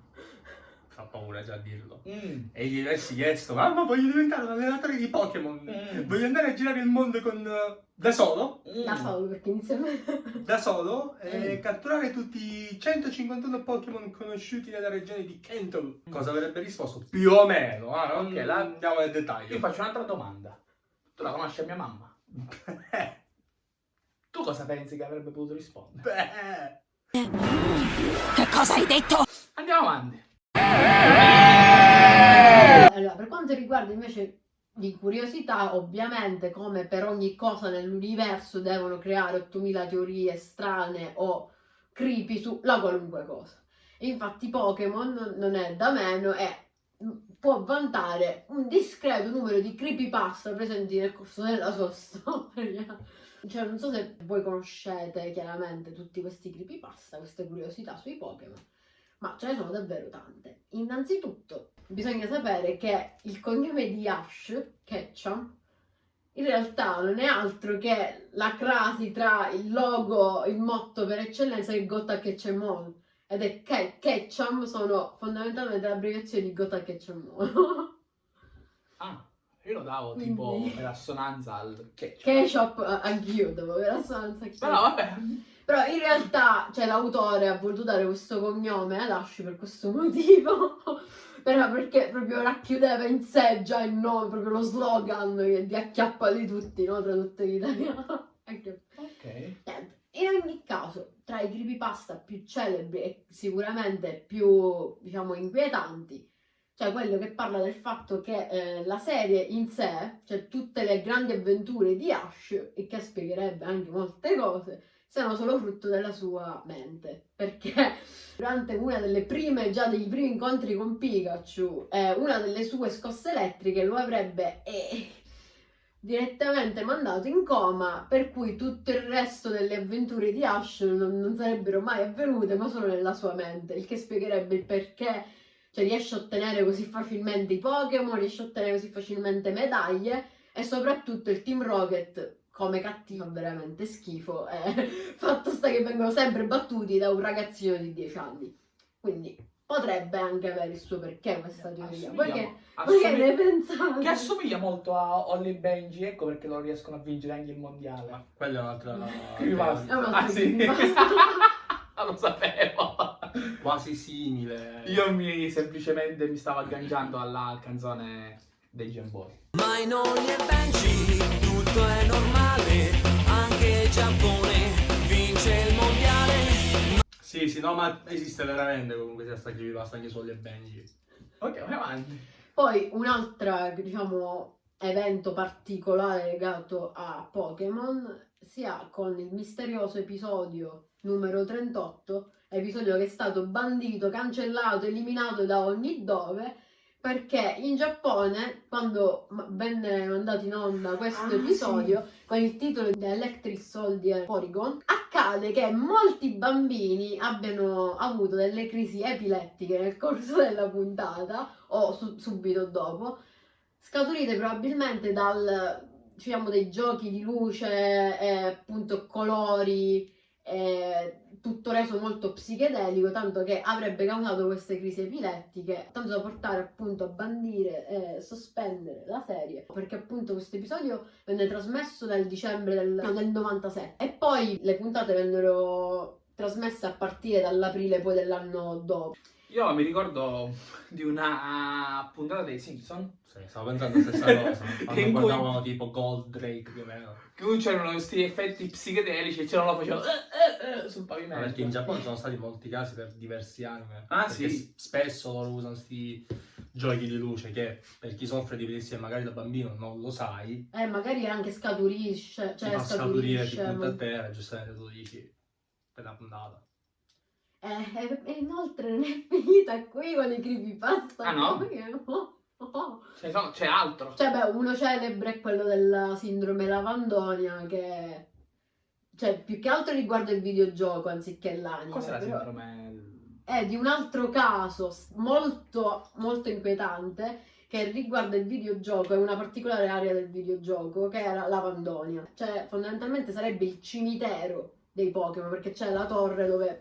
[SPEAKER 3] fa paura già a dirlo,
[SPEAKER 1] mm,
[SPEAKER 3] e gli avessi chiesto, mamma voglio diventare un allenatore di Pokémon,
[SPEAKER 1] Mm.
[SPEAKER 3] voglio andare a girare il mondo con... eh, da solo,
[SPEAKER 1] mm.
[SPEAKER 2] Da solo, perché inizialmente... (laughs)
[SPEAKER 3] da solo, e
[SPEAKER 1] Mm.
[SPEAKER 3] catturare tutti i 151 Pokémon conosciuti nella regione di Kanto. Cosa avrebbe risposto? Più o meno, ah,
[SPEAKER 1] Ok, la-
[SPEAKER 3] andiamo nel
[SPEAKER 1] Io
[SPEAKER 3] dettaglio.
[SPEAKER 1] faccio un'altra domanda. Tu la conosci a mia mamma? (laughs) Cosa pensi che avrebbe potuto rispondere?
[SPEAKER 3] Beh,
[SPEAKER 4] Che cosa hai detto?
[SPEAKER 1] Andiamo avanti.
[SPEAKER 2] Allora, per quanto riguarda invece di curiosità, ovviamente come per ogni cosa nell'universo devono creare 8000 teorie strane o creepy sulla qualunque cosa. Infatti Pokémon non è da meno e può vantare un discreto numero di creepypasta presenti nel corso della sua storia. Cioè, non so se voi conoscete chiaramente tutti questi creepypasta, queste curiosità sui Pokémon, ma ce ne sono davvero tante. Innanzitutto, bisogna sapere che il cognome di Ash, Ketchum, in realtà non è altro che la crasi tra il logo, il motto per eccellenza che Gotta Ketchumon. Ed è che Ketchum sono fondamentalmente l'abbreviazione di Gotta Ketchumon. (laughs)
[SPEAKER 1] Ah, io lo davo tipo
[SPEAKER 2] Quindi-
[SPEAKER 1] per assonanza al ketchup.
[SPEAKER 2] Ketchup, eh, anch'io devo avere la sonanza
[SPEAKER 1] Però vabbè.
[SPEAKER 2] Però in realtà, cioè, l'autore ha voluto dare questo cognome ad Ash per questo motivo. (laughs) Però perché proprio racchiudeva in sé già il nome, proprio lo slogan che- di acchiappali tutti, no? Tradotto in italiano. (laughs) Acchiapp-
[SPEAKER 1] Ok.
[SPEAKER 2] Niente. In ogni caso, tra i creepypasta più celebri e sicuramente più, diciamo, inquietanti, c'è quello che parla del fatto che eh, la serie in sé, cioè tutte le grandi avventure di Ash, e che spiegherebbe anche molte cose, siano solo frutto della sua mente. Perché (laughs) durante una delle prime, già dei primi incontri con Pikachu, eh, una delle sue scosse elettriche lo avrebbe eh, direttamente mandato in coma, per cui tutto il resto delle avventure di Ash non, non sarebbero mai avvenute, ma solo nella sua mente, il che spiegherebbe il perché cioè riesce a ottenere così facilmente i Pokémon, riesce a ottenere così facilmente medaglie e soprattutto il Team Rocket come cattivo veramente schifo e (laughs) fatto sta che vengono sempre battuti da un ragazzino di 10 anni. Quindi potrebbe anche avere il suo perché questa teoria. Voi che ne pensate?
[SPEAKER 1] che assomiglia molto a Ollie Benji, ecco perché non riescono a vincere anche il mondiale.
[SPEAKER 3] Ma quella è un'altra...
[SPEAKER 1] Creepypasta. (laughs)
[SPEAKER 2] È un altro
[SPEAKER 1] Ah, sì. (laughs) Ah, lo sapevo.
[SPEAKER 3] Quasi simile.
[SPEAKER 1] Io mi semplicemente mi stavo agganciando alla canzone dei Gen Boy.
[SPEAKER 4] Ma in ogni Benji tutto è normale, anche il Giappone vince il mondiale.
[SPEAKER 3] Sì, sì, no, ma esiste veramente comunque questa creepypasta anche Ollie e Benji.
[SPEAKER 1] Ok, vai avanti.
[SPEAKER 2] Poi un'altra, diciamo, evento particolare legato a Pokémon si ha con il misterioso episodio numero 38, episodio che è stato bandito, cancellato, eliminato da ogni dove, perché in Giappone, quando venne mandato in onda questo
[SPEAKER 1] Ah,
[SPEAKER 2] episodio, con il titolo di Electric Soldier Porygon, accade che molti bambini abbiano avuto delle crisi epilettiche nel corso della puntata o su- subito dopo, scaturite probabilmente dal, diciamo, dei giochi di luce, e appunto colori, e tutto reso molto psichedelico, tanto che avrebbe causato queste crisi epilettiche, tanto da portare appunto a bandire e sospendere la serie, perché appunto questo episodio venne trasmesso nel dicembre del, no, del 97 e poi le puntate vennero trasmesse a partire dall'aprile poi dell'anno dopo.
[SPEAKER 1] Io mi ricordo di una puntata dei Simpson
[SPEAKER 3] Sì, stavo pensando la stessa (laughs) cosa. Quando
[SPEAKER 1] In cui-
[SPEAKER 3] guardavano tipo Gold Drake più o meno.
[SPEAKER 1] cui c'erano questi effetti psichedelici e c'erano lo facevano eh, eh, eh, sul
[SPEAKER 3] Ma
[SPEAKER 1] pavimento.
[SPEAKER 3] Perché in Giappone ci sono stati molti casi per diversi anni.
[SPEAKER 1] Ah, sì.
[SPEAKER 3] Spesso loro usano questi giochi di luce che per chi soffre di epilepsia magari da bambino non lo sai,
[SPEAKER 2] Eh, magari anche scaturisce,
[SPEAKER 3] ti
[SPEAKER 2] cioè
[SPEAKER 3] fa scaturire, ti butta a
[SPEAKER 2] ma-
[SPEAKER 3] terra giustamente tu dici per la puntata.
[SPEAKER 2] Eh, e, e inoltre (laughs) non è finita qui con i creepypasta.
[SPEAKER 1] Ah, no?
[SPEAKER 2] Perché? Oh. (laughs)
[SPEAKER 1] C'è altro.
[SPEAKER 2] Cioè, beh, uno celebre è quello della sindrome Lavandonia che... Cioè, più che altro riguarda il videogioco anziché l'anime.
[SPEAKER 1] Cos'è la
[SPEAKER 2] però-
[SPEAKER 1] sindrome?
[SPEAKER 2] È di un altro caso molto, molto inquietante che riguarda il videogioco, è una particolare area del videogioco che era Lavandonia. Cioè, fondamentalmente sarebbe il cimitero dei Pokémon, perché c'è la torre dove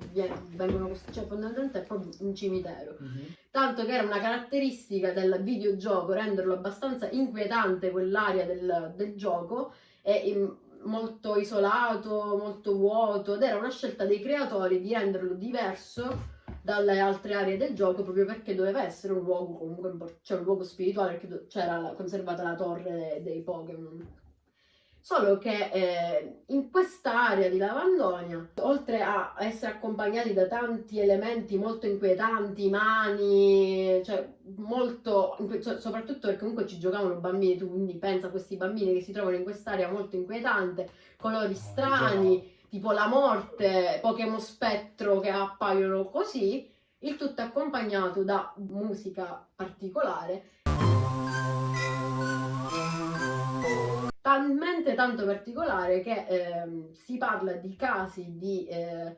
[SPEAKER 2] vengono cioè fondamentalmente è proprio un cimitero.
[SPEAKER 1] Mhm.
[SPEAKER 2] Tanto che era una caratteristica del videogioco renderlo abbastanza inquietante quell'area del, del gioco e in- molto isolato, molto vuoto ed era una scelta dei creatori di renderlo diverso dalle altre aree del gioco proprio perché doveva essere un luogo comunque cioè un luogo spirituale perché c'era conservata la torre dei Pokémon. Solo che eh, in quest'area di Lavandonia, oltre a essere accompagnati da tanti elementi molto inquietanti, mani, cioè molto, soprattutto perché comunque ci giocavano bambini, tu quindi pensa a questi bambini che si trovano in quest'area molto inquietante, colori strani, tipo la morte, Pokémon spettro che appaiono così, il tutto accompagnato da musica particolare talmente tanto particolare che ehm, si parla di casi di eh,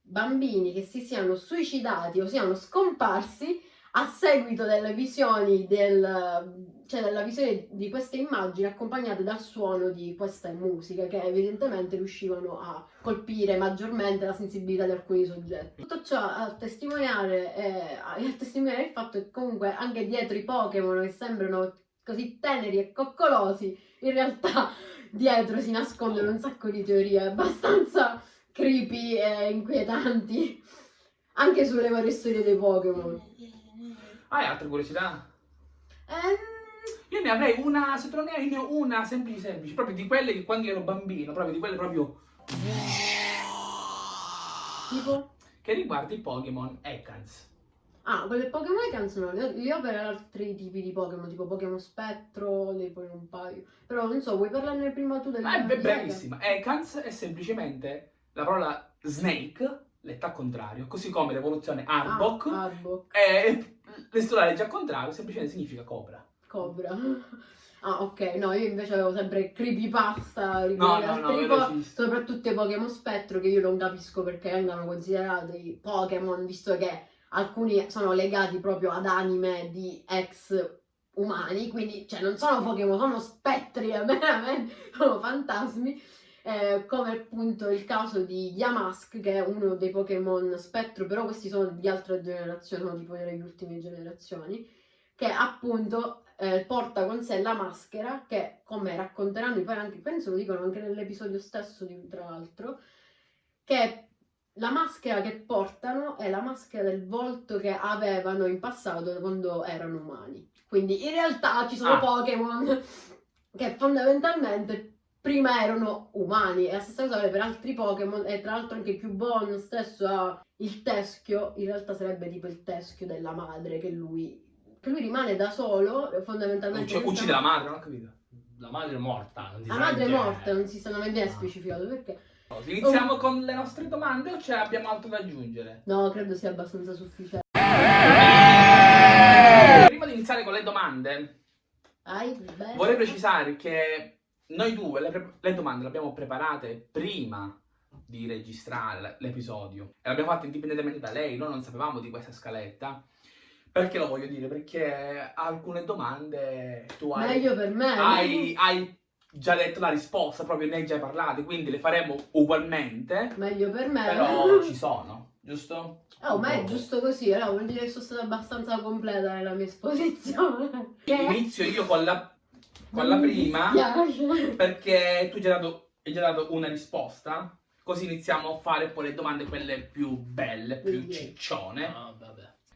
[SPEAKER 2] bambini che si siano suicidati o siano scomparsi a seguito delle visioni del, cioè della visione di queste immagini accompagnate dal suono di questa musica che evidentemente riuscivano a colpire maggiormente la sensibilità di alcuni soggetti. Tutto ciò a testimoniare, eh, a testimoniare il fatto che comunque anche dietro i Pokémon che sembrano così teneri e coccolosi, in realtà (laughs) dietro si nascondono un sacco di teorie abbastanza creepy e inquietanti, anche sulle varie storie dei Pokémon.
[SPEAKER 1] Hai altre curiosità?
[SPEAKER 2] Ehm,
[SPEAKER 1] Io ne avrei una, se te lo ne ne ho una semplice semplice, proprio di quelle che quando ero bambino, proprio di quelle proprio
[SPEAKER 2] tipo?
[SPEAKER 1] che riguarda i Pokémon Ekans.
[SPEAKER 2] Ah, quelle Pokémon che sono le ho, per altri tipi di Pokémon, tipo Pokémon Spettro, ne poi un paio. Però non so, vuoi parlarne prima tu del
[SPEAKER 1] Ma è
[SPEAKER 2] di
[SPEAKER 1] bravissima. Ekans è semplicemente la parola snake, letta al contrario, così come l'evoluzione Arbok
[SPEAKER 2] Ah, Arbok,
[SPEAKER 1] è l'estola legge al contrario, semplicemente significa cobra.
[SPEAKER 2] Cobra. (laughs) Ah, ok, no, io invece avevo sempre creepypasta
[SPEAKER 1] No, no, no,
[SPEAKER 2] soprattutto i Pokémon Spettro che io non capisco perché vengano considerati Pokémon, visto che alcuni sono legati proprio ad anime di ex umani, quindi cioè non sono Pokémon, sono spettri, (laughs) veramente, sono fantasmi. eh, come appunto il caso di Yamask, che è uno dei Pokémon spettro, però questi sono di altra generazione, sono tipo delle ultime generazioni, che appunto eh, porta con sé la maschera, che come racconteranno i parenti, penso lo dicono anche nell'episodio stesso, di, tra l'altro, che la maschera che portano è la maschera del volto che avevano in passato quando erano umani. Quindi in realtà ci sono
[SPEAKER 1] Ah.
[SPEAKER 2] Pokémon che fondamentalmente prima erano umani e la stessa cosa vale per altri Pokémon e tra l'altro anche Cubone stesso ha il teschio, in realtà sarebbe tipo il teschio della madre che lui, che lui rimane da solo fondamentalmente.
[SPEAKER 1] Cioè, uccide la madre, non ho capito.
[SPEAKER 3] La madre è morta.
[SPEAKER 2] La madre è morta, non si sa, non ben
[SPEAKER 3] Ah.
[SPEAKER 2] specificato perché.
[SPEAKER 1] Iniziamo con le nostre domande o c'è abbiamo altro da aggiungere?
[SPEAKER 2] No, credo sia abbastanza sufficiente.
[SPEAKER 1] Prima di iniziare con le domande,
[SPEAKER 2] beh.
[SPEAKER 1] vorrei precisare che noi due le, le domande le abbiamo preparate prima di registrare l'episodio e l'abbiamo fatte indipendentemente da lei, noi non sapevamo di questa scaletta. Perché lo voglio dire? Perché alcune domande tu hai,
[SPEAKER 2] Meglio per me.
[SPEAKER 1] hai, hai già detto la risposta, proprio ne hai già parlate, quindi le faremo ugualmente,
[SPEAKER 2] Meglio per me.
[SPEAKER 1] però (laughs) ci sono, giusto?
[SPEAKER 2] Oh, ma è giusto così, allora vuol dire che sono stata abbastanza completa nella mia esposizione. (laughs)
[SPEAKER 1] Inizio io con la, con la prima. Perché tu hai già, dato, hai già dato una risposta, così iniziamo a fare poi le domande quelle più belle, più ciccione.
[SPEAKER 3] Ah, vabbè.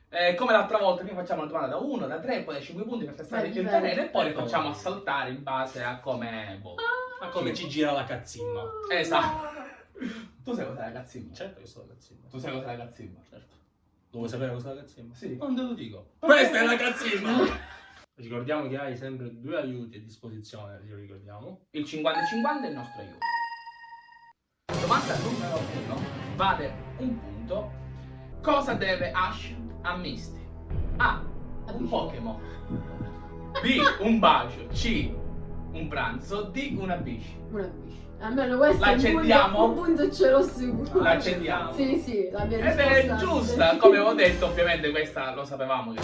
[SPEAKER 1] Eh, come l'altra volta, noi facciamo una domanda da 1, da 3, poi da 5 punti per testare il terreno e poi le facciamo assaltare in base a come... Boh.
[SPEAKER 3] Ma come ci gira la cazzimma?
[SPEAKER 1] Esatto. (laughs) Tu sai cos'è la cazzimma?
[SPEAKER 3] Certo che so la cazzimma.
[SPEAKER 1] Tu sai cos'è la cazzimma?
[SPEAKER 3] Certo. Lo vuoi sapere cos'è la cazzimma?
[SPEAKER 1] Sì.
[SPEAKER 3] Non te lo dico. Questa è la cazzimma! (laughs) Ricordiamo che hai sempre due aiuti a disposizione, lo ricordiamo.
[SPEAKER 1] Il 50-50 è il nostro aiuto. Domanda numero 1 vale un punto. Cosa deve Ash a Misty? A. Un Pokémon. B. Un bacio. C. Un pranzo. D. Una bici.
[SPEAKER 2] Una bici. Almeno questo
[SPEAKER 1] La
[SPEAKER 2] è un punto- ce l'ho sicuro.
[SPEAKER 1] La accendiamo.
[SPEAKER 2] Sì, sì, la mia
[SPEAKER 1] Ed
[SPEAKER 2] risposta
[SPEAKER 1] è giusta, come avevo detto, ovviamente questa lo sapevamo. che-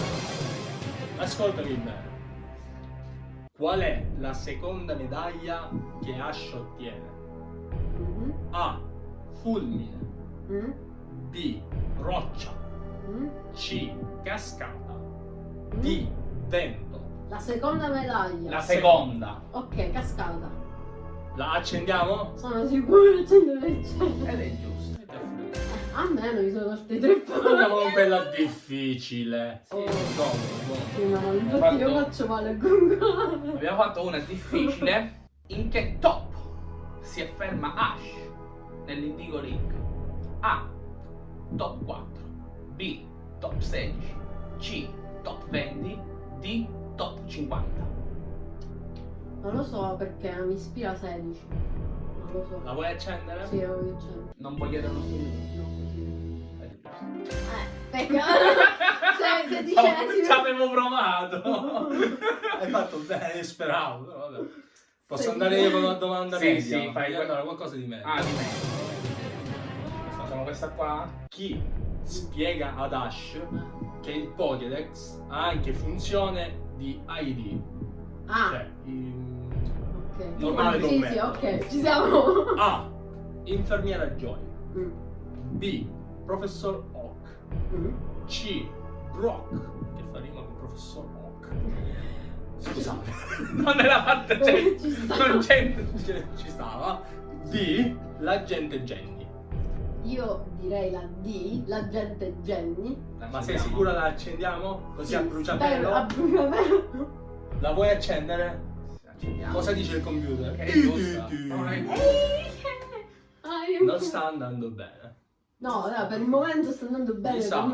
[SPEAKER 3] Ascoltami bene. Qual è la seconda medaglia che Ash ottiene?
[SPEAKER 2] Mhm,
[SPEAKER 3] A. Fulmine.
[SPEAKER 2] mhm,
[SPEAKER 3] B. Roccia.
[SPEAKER 2] Mhm,
[SPEAKER 3] C. Cascata.
[SPEAKER 2] mhm.
[SPEAKER 3] D. Vento.
[SPEAKER 2] La seconda medaglia.
[SPEAKER 1] La seconda.
[SPEAKER 2] Ok, cascata.
[SPEAKER 3] La accendiamo?
[SPEAKER 2] Sono sicura al 100%.
[SPEAKER 1] Ed è giusto.
[SPEAKER 2] A me non mi sono tolte tre punti.
[SPEAKER 3] Andiamo con quella difficile.
[SPEAKER 2] Oh. Sì, no, infatti
[SPEAKER 1] Fatto-
[SPEAKER 2] io faccio male con
[SPEAKER 1] Abbiamo fatto una difficile. (laughs) In che top si afferma Ash nell'Indigo Link? A. Top 4. B. Top 16. C. Top 20. D. Top 50.
[SPEAKER 2] Non lo so perché mi ispira 16. Non lo so.
[SPEAKER 3] La vuoi accendere?
[SPEAKER 2] Sì, lo voglio accendere.
[SPEAKER 1] Non chiedere il nostro aiuto.
[SPEAKER 2] No, così.
[SPEAKER 1] È giusto.
[SPEAKER 2] Eh, peccato. (laughs) Se- sedicesimo.
[SPEAKER 3] Ci avevo provato. (laughs) Hai fatto bene, speravo. vabbè. Posso
[SPEAKER 2] Sì.
[SPEAKER 3] andare io con una domanda
[SPEAKER 1] Sì,
[SPEAKER 3] media?
[SPEAKER 1] sì, fai
[SPEAKER 3] andare qualcosa di meglio.
[SPEAKER 1] Ah, di me. Facciamo questa qua.
[SPEAKER 3] Chi spiega ad Ash che il Pokédex ha anche funzione di ID?
[SPEAKER 2] Ah,
[SPEAKER 3] Cioè, in-
[SPEAKER 2] ok.
[SPEAKER 3] normale
[SPEAKER 2] Sì,
[SPEAKER 3] come
[SPEAKER 2] sì, ok, ci siamo.
[SPEAKER 3] A. Infermiera Joy.
[SPEAKER 2] Mm,
[SPEAKER 3] B. Professor Oak.
[SPEAKER 2] mm.
[SPEAKER 3] C. Brock. Che fa rima con Professor Oak. Scusate. (laughs)
[SPEAKER 1] Non era fatta
[SPEAKER 2] ci sta.
[SPEAKER 1] Non c'è.
[SPEAKER 3] Ci stava. D. L'agente Jenny.
[SPEAKER 2] Io direi la D, l'agente Jenny.
[SPEAKER 3] Ma sei sicura la accendiamo? Così a
[SPEAKER 2] Sì,
[SPEAKER 3] bruciapelo?
[SPEAKER 2] spero, A bruciapelo.
[SPEAKER 3] La vuoi accendere?
[SPEAKER 1] Accendiamo.
[SPEAKER 3] Cosa dice il computer?
[SPEAKER 1] Che è giusta. Non
[SPEAKER 3] sta andando bene.
[SPEAKER 2] No, no, per il momento sta andando bene
[SPEAKER 3] Mi sa,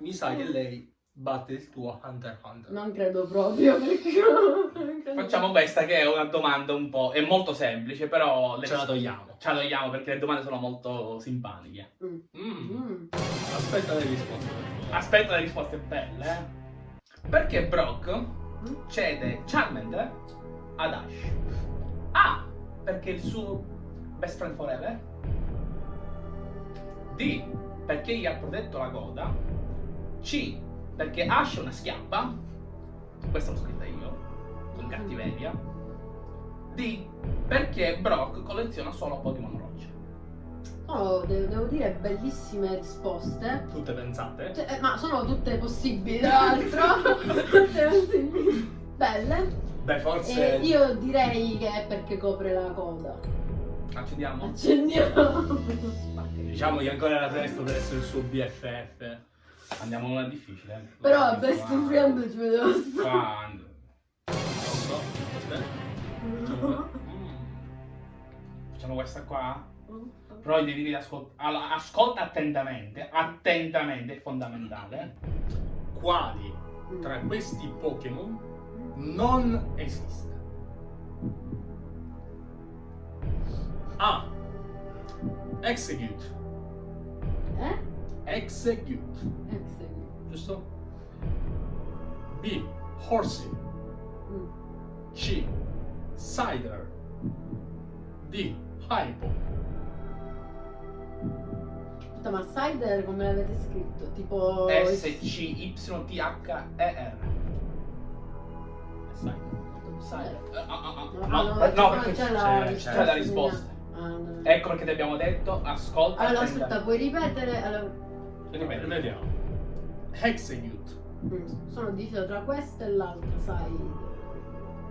[SPEAKER 3] mi sa che lei batte il tuo Hunter x Hunter.
[SPEAKER 2] Non credo proprio (laughs) perché... non credo.
[SPEAKER 1] Facciamo questa che è una domanda un po'. è molto semplice, però. le-
[SPEAKER 3] Ce la togliamo.
[SPEAKER 1] Ce la togliamo perché le domande sono molto simpatiche.
[SPEAKER 2] Mm.
[SPEAKER 3] Mm.
[SPEAKER 2] Mm.
[SPEAKER 3] Aspetta le risposte.
[SPEAKER 1] Aspetta le risposte belle. eh. Perché Brock cede Charmander ad Ash? A. Perché il suo best friend forever. D. Perché gli ha protetto la coda. C. Perché Ash è una schiappa. Questa l'ho scritta io. Con cattiveria. D. Perché Brock colleziona solo Pokémon roccia.
[SPEAKER 2] Oh, devo, devo dire bellissime risposte.
[SPEAKER 3] Tutte pensate?
[SPEAKER 2] Cioè, eh, ma sono tutte possibili, tra l'altro. (laughs) Belle.
[SPEAKER 3] Beh, forse...
[SPEAKER 2] E io direi che è perché copre la coda.
[SPEAKER 1] Accendiamo.
[SPEAKER 2] Accendiamo.
[SPEAKER 3] Diciamo che ancora era presto per essere il suo BFF.
[SPEAKER 1] Andiamo una difficile.
[SPEAKER 2] Però best friend ci vedo
[SPEAKER 1] Quando?
[SPEAKER 3] Pronto? Aspetta. Facciamo que- Mm.
[SPEAKER 1] Facciamo questa qua? Però devi dire ascolta. Allora, ascolta attentamente. Attentamente, è fondamentale.
[SPEAKER 3] Quali tra questi Pokémon non esiste? A. Execute.
[SPEAKER 2] Eh?
[SPEAKER 3] Execute.
[SPEAKER 2] Exegui.
[SPEAKER 3] Giusto? B. Horsey.
[SPEAKER 2] Mm.
[SPEAKER 3] C. Cider. D. Hypo.
[SPEAKER 2] Aspetta, ma Cider come l'avete scritto? Tipo...
[SPEAKER 1] S-C-Y-T-H-E-R.
[SPEAKER 3] Cider.
[SPEAKER 1] Sai? Eh, ah, ah, ah.
[SPEAKER 2] No,
[SPEAKER 1] No,
[SPEAKER 2] no,
[SPEAKER 1] per- no,
[SPEAKER 2] no,
[SPEAKER 1] perché
[SPEAKER 2] c'è la
[SPEAKER 3] c'è
[SPEAKER 1] la risposta.
[SPEAKER 2] Ah, no.
[SPEAKER 1] Ecco perché ti abbiamo detto, ascolta.
[SPEAKER 2] Allora, aspetta, puoi ripetere? Allora,
[SPEAKER 1] Ripeti.
[SPEAKER 3] Vediamo. Execute.
[SPEAKER 2] mm, sono diviso tra questa e l'altra side.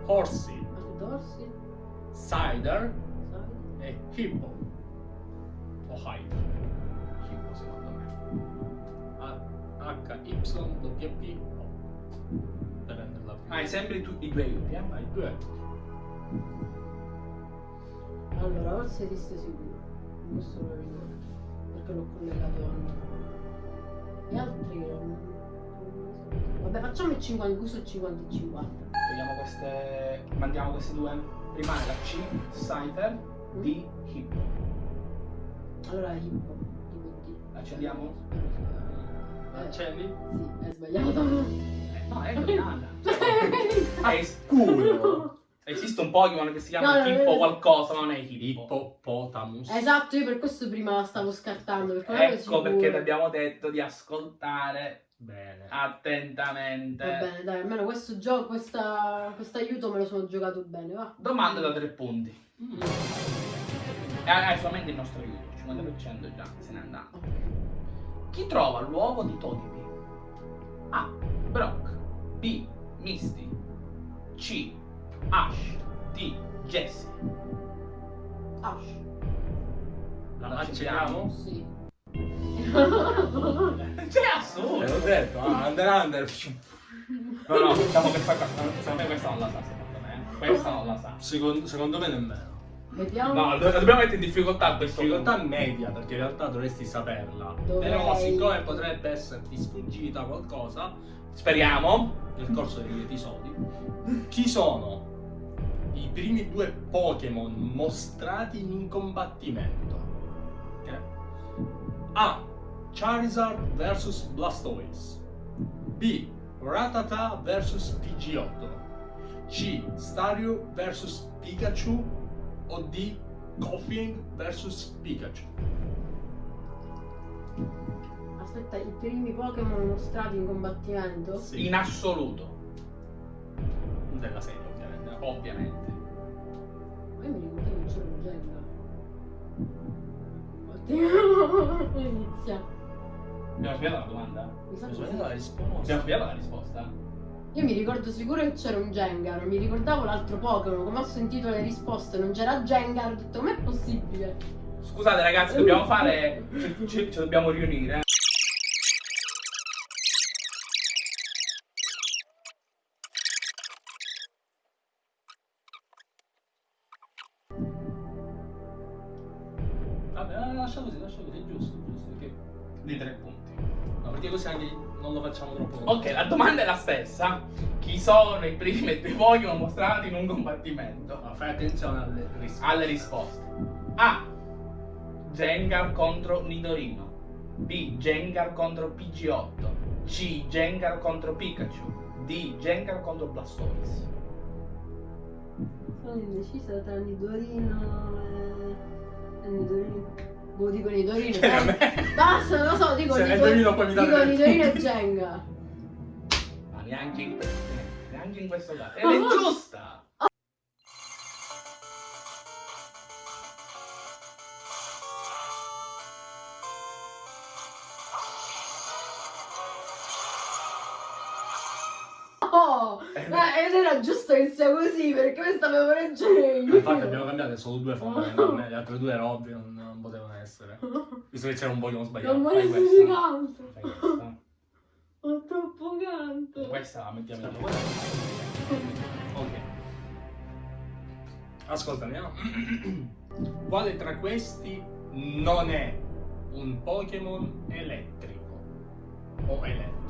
[SPEAKER 3] Horsey.
[SPEAKER 2] Aspetta, Orsi?
[SPEAKER 3] Cider. E Hippo. O Hypo.
[SPEAKER 1] Hippo, secondo me.
[SPEAKER 3] H, Y, W, P, O. Per renderla più.
[SPEAKER 1] Ah, hai sempre tu, i due aiuti, eh?
[SPEAKER 3] Hai due.
[SPEAKER 2] Allora, Orsi esiste sicuro. Questo lo ricordo. Perché l'ho collegato a... Gli altri non... Vabbè, facciamo il 50, questo il 50 e 50.
[SPEAKER 1] Togliamo queste. Mandiamo queste due. Rimane la C, Cypher, D, Hippo.
[SPEAKER 2] Allora, Hippo. Tipo D.
[SPEAKER 1] Accendiamo?
[SPEAKER 2] Eh,
[SPEAKER 3] Accendi?
[SPEAKER 2] Sì, è sbagliato.
[SPEAKER 1] No, è indovinata. (laughs) È scuro. (laughs) Esiste un Pokémon che si chiama
[SPEAKER 2] No, no,
[SPEAKER 1] Hippo
[SPEAKER 2] no.
[SPEAKER 1] qualcosa, ma non è Hippo.
[SPEAKER 3] Hippopotamus.
[SPEAKER 2] Esatto, io per questo prima la stavo scartando. Perché
[SPEAKER 1] Ecco perché ti abbiamo detto di ascoltare
[SPEAKER 3] Bene.
[SPEAKER 1] attentamente.
[SPEAKER 2] Va bene, dai, almeno questo gioco, questa, questo aiuto me lo sono giocato bene, va.
[SPEAKER 1] Domanda da tre punti.
[SPEAKER 3] Mm.
[SPEAKER 1] E hai solamente il nostro aiuto, il 50% già se n'è andato.
[SPEAKER 2] Ok.
[SPEAKER 1] Chi trova l'uovo di Togepi? A. Brock. B. Misty. C. Ash. D. Jessie.
[SPEAKER 2] Ash.
[SPEAKER 3] La
[SPEAKER 1] La
[SPEAKER 3] accendiamo?
[SPEAKER 2] Sì. (laughs)
[SPEAKER 1] C'è
[SPEAKER 3] Te
[SPEAKER 1] assurdo!
[SPEAKER 3] l'ho detto, ah, under under.
[SPEAKER 1] No, no, diciamo che fa questa, secondo me questa non la sa, secondo me. eh. Questa non la sa.
[SPEAKER 3] Secondo, secondo me nemmeno.
[SPEAKER 2] Vediamo.
[SPEAKER 1] No, do- dobbiamo mettere in difficoltà questo.
[SPEAKER 3] Difficoltà media, perché in realtà dovresti saperla.
[SPEAKER 2] Dovrei.
[SPEAKER 3] Però siccome potrebbe esserti sfuggita qualcosa
[SPEAKER 1] Speriamo.
[SPEAKER 3] nel corso degli episodi, chi sono i primi due Pokémon mostrati in un combattimento? Ok? A. Charizard vs Blastoise B. Rattata vs Pidgeotto C. Stario vs Pikachu o D. Koffing vs Pikachu
[SPEAKER 2] Aspetta, i primi Pokémon mostrati in combattimento?
[SPEAKER 3] Sì,
[SPEAKER 1] In assoluto.
[SPEAKER 3] della serie ovviamente
[SPEAKER 2] io mi ricordavo che c'era un Jenga. Combattimento. (laughs) Inizia.
[SPEAKER 1] Abbiamo spiato la domanda?
[SPEAKER 2] Sì.
[SPEAKER 3] la risposta
[SPEAKER 1] Abbiamo spiato la risposta?
[SPEAKER 2] Io mi ricordo sicuro che c'era un Jengar, mi ricordavo l'altro Pokémon, come ho sentito le risposte non c'era Jengar, ho detto com'è possibile?
[SPEAKER 1] Scusate ragazzi, (laughs) dobbiamo fare. Ci, ci- ci dobbiamo riunire.
[SPEAKER 3] Vabbè, eh, lascia così, lascia così, è giusto, giusto, perché,
[SPEAKER 1] Di tre punti.
[SPEAKER 3] no, perché così anche non lo facciamo troppo
[SPEAKER 1] Ok, la domanda è la stessa. Chi sono i primi due Pokémon mostrati in un combattimento?
[SPEAKER 3] Ma fai attenzione alle risposte.
[SPEAKER 1] Alle risposte. A. Gengar contro Nidorino. B. Gengar contro Pidgeotto. C. Gengar contro Pikachu. D. Gengar contro Blastoise.
[SPEAKER 2] Sono indecisa tra Nidorino e... Nidorino. Boh, dico Nidorino.
[SPEAKER 3] A me.
[SPEAKER 2] Basta, non lo so, dico
[SPEAKER 3] Se poi mi date
[SPEAKER 2] dico Nidorino e. Jenga.
[SPEAKER 1] Ma neanche in, neanche in questo caso. Ed è giusta!
[SPEAKER 2] Era giusto che sia così perché questa avevo leggendo.
[SPEAKER 3] Infatti abbiamo cambiato solo due fondamentalmente, le altre due ovvie, non, non potevano essere. Visto che c'era un Pokémon sbagliato.
[SPEAKER 2] Non voglio.
[SPEAKER 1] Fai questa.
[SPEAKER 2] Ho troppo canto.
[SPEAKER 1] Questa la mettiamo in
[SPEAKER 3] Ok. Ascolta, andiamo. (clears throat) Quale tra questi non è un Pokémon elettrico? O elettro?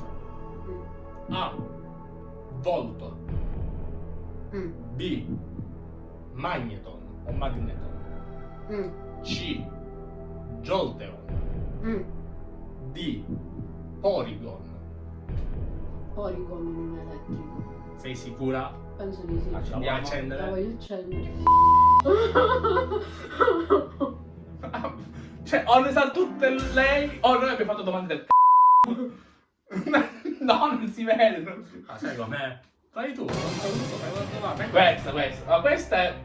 [SPEAKER 3] A. Voltor.
[SPEAKER 2] Mm,
[SPEAKER 3] B. Magneton o Magneton.
[SPEAKER 2] mm,
[SPEAKER 3] C. Jolteon.
[SPEAKER 2] mm.
[SPEAKER 3] D. Porygon.
[SPEAKER 2] Polygon non è elettrico.
[SPEAKER 3] Sei sicura?
[SPEAKER 2] Penso di sì.
[SPEAKER 3] La vuoi
[SPEAKER 1] Andiamo.
[SPEAKER 2] La
[SPEAKER 3] accendere?
[SPEAKER 2] voglio accendere. (laughs)
[SPEAKER 1] Cioè, o ne sa tutte lei, o noi abbiamo fatto domande del c***o. (laughs) No, non si vede. si-
[SPEAKER 3] Ah, sai com'è? Fai tu, non so, fai
[SPEAKER 1] Questa, questa. Ma questa è,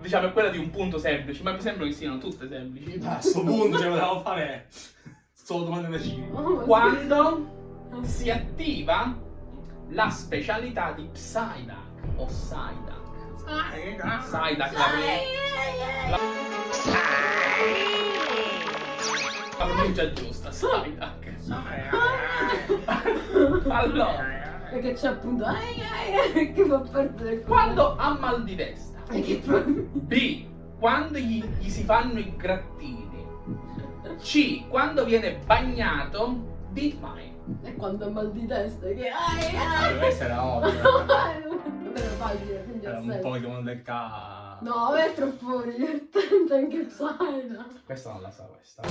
[SPEAKER 1] diciamo, è quella di un punto semplice, ma mi sembra che siano tutte semplici.
[SPEAKER 3] A sto punto ce volevo fare solo domande da 5.
[SPEAKER 2] Oh, ma
[SPEAKER 1] Quando si attiva la specialità di Psyduck o Psyduck. Psyduck, la, la, la pronuncia giusta, Psyduck. Allora,
[SPEAKER 2] Perché c'è appunto ai, ai, ai, che fa perdere il
[SPEAKER 1] quando ha mal di testa.
[SPEAKER 2] E.
[SPEAKER 1] B. Quando gli, gli si fanno i grattini. C. Quando viene bagnato. D. Mai.
[SPEAKER 2] E quando ha mal di testa che ai ai
[SPEAKER 3] Questa era ovvio. (laughs)
[SPEAKER 2] Vabbè, facile, quindi
[SPEAKER 3] Era un. Pokémon del ca...
[SPEAKER 2] No, è troppo divertente anche Psyna.
[SPEAKER 1] Questa non la sa questa.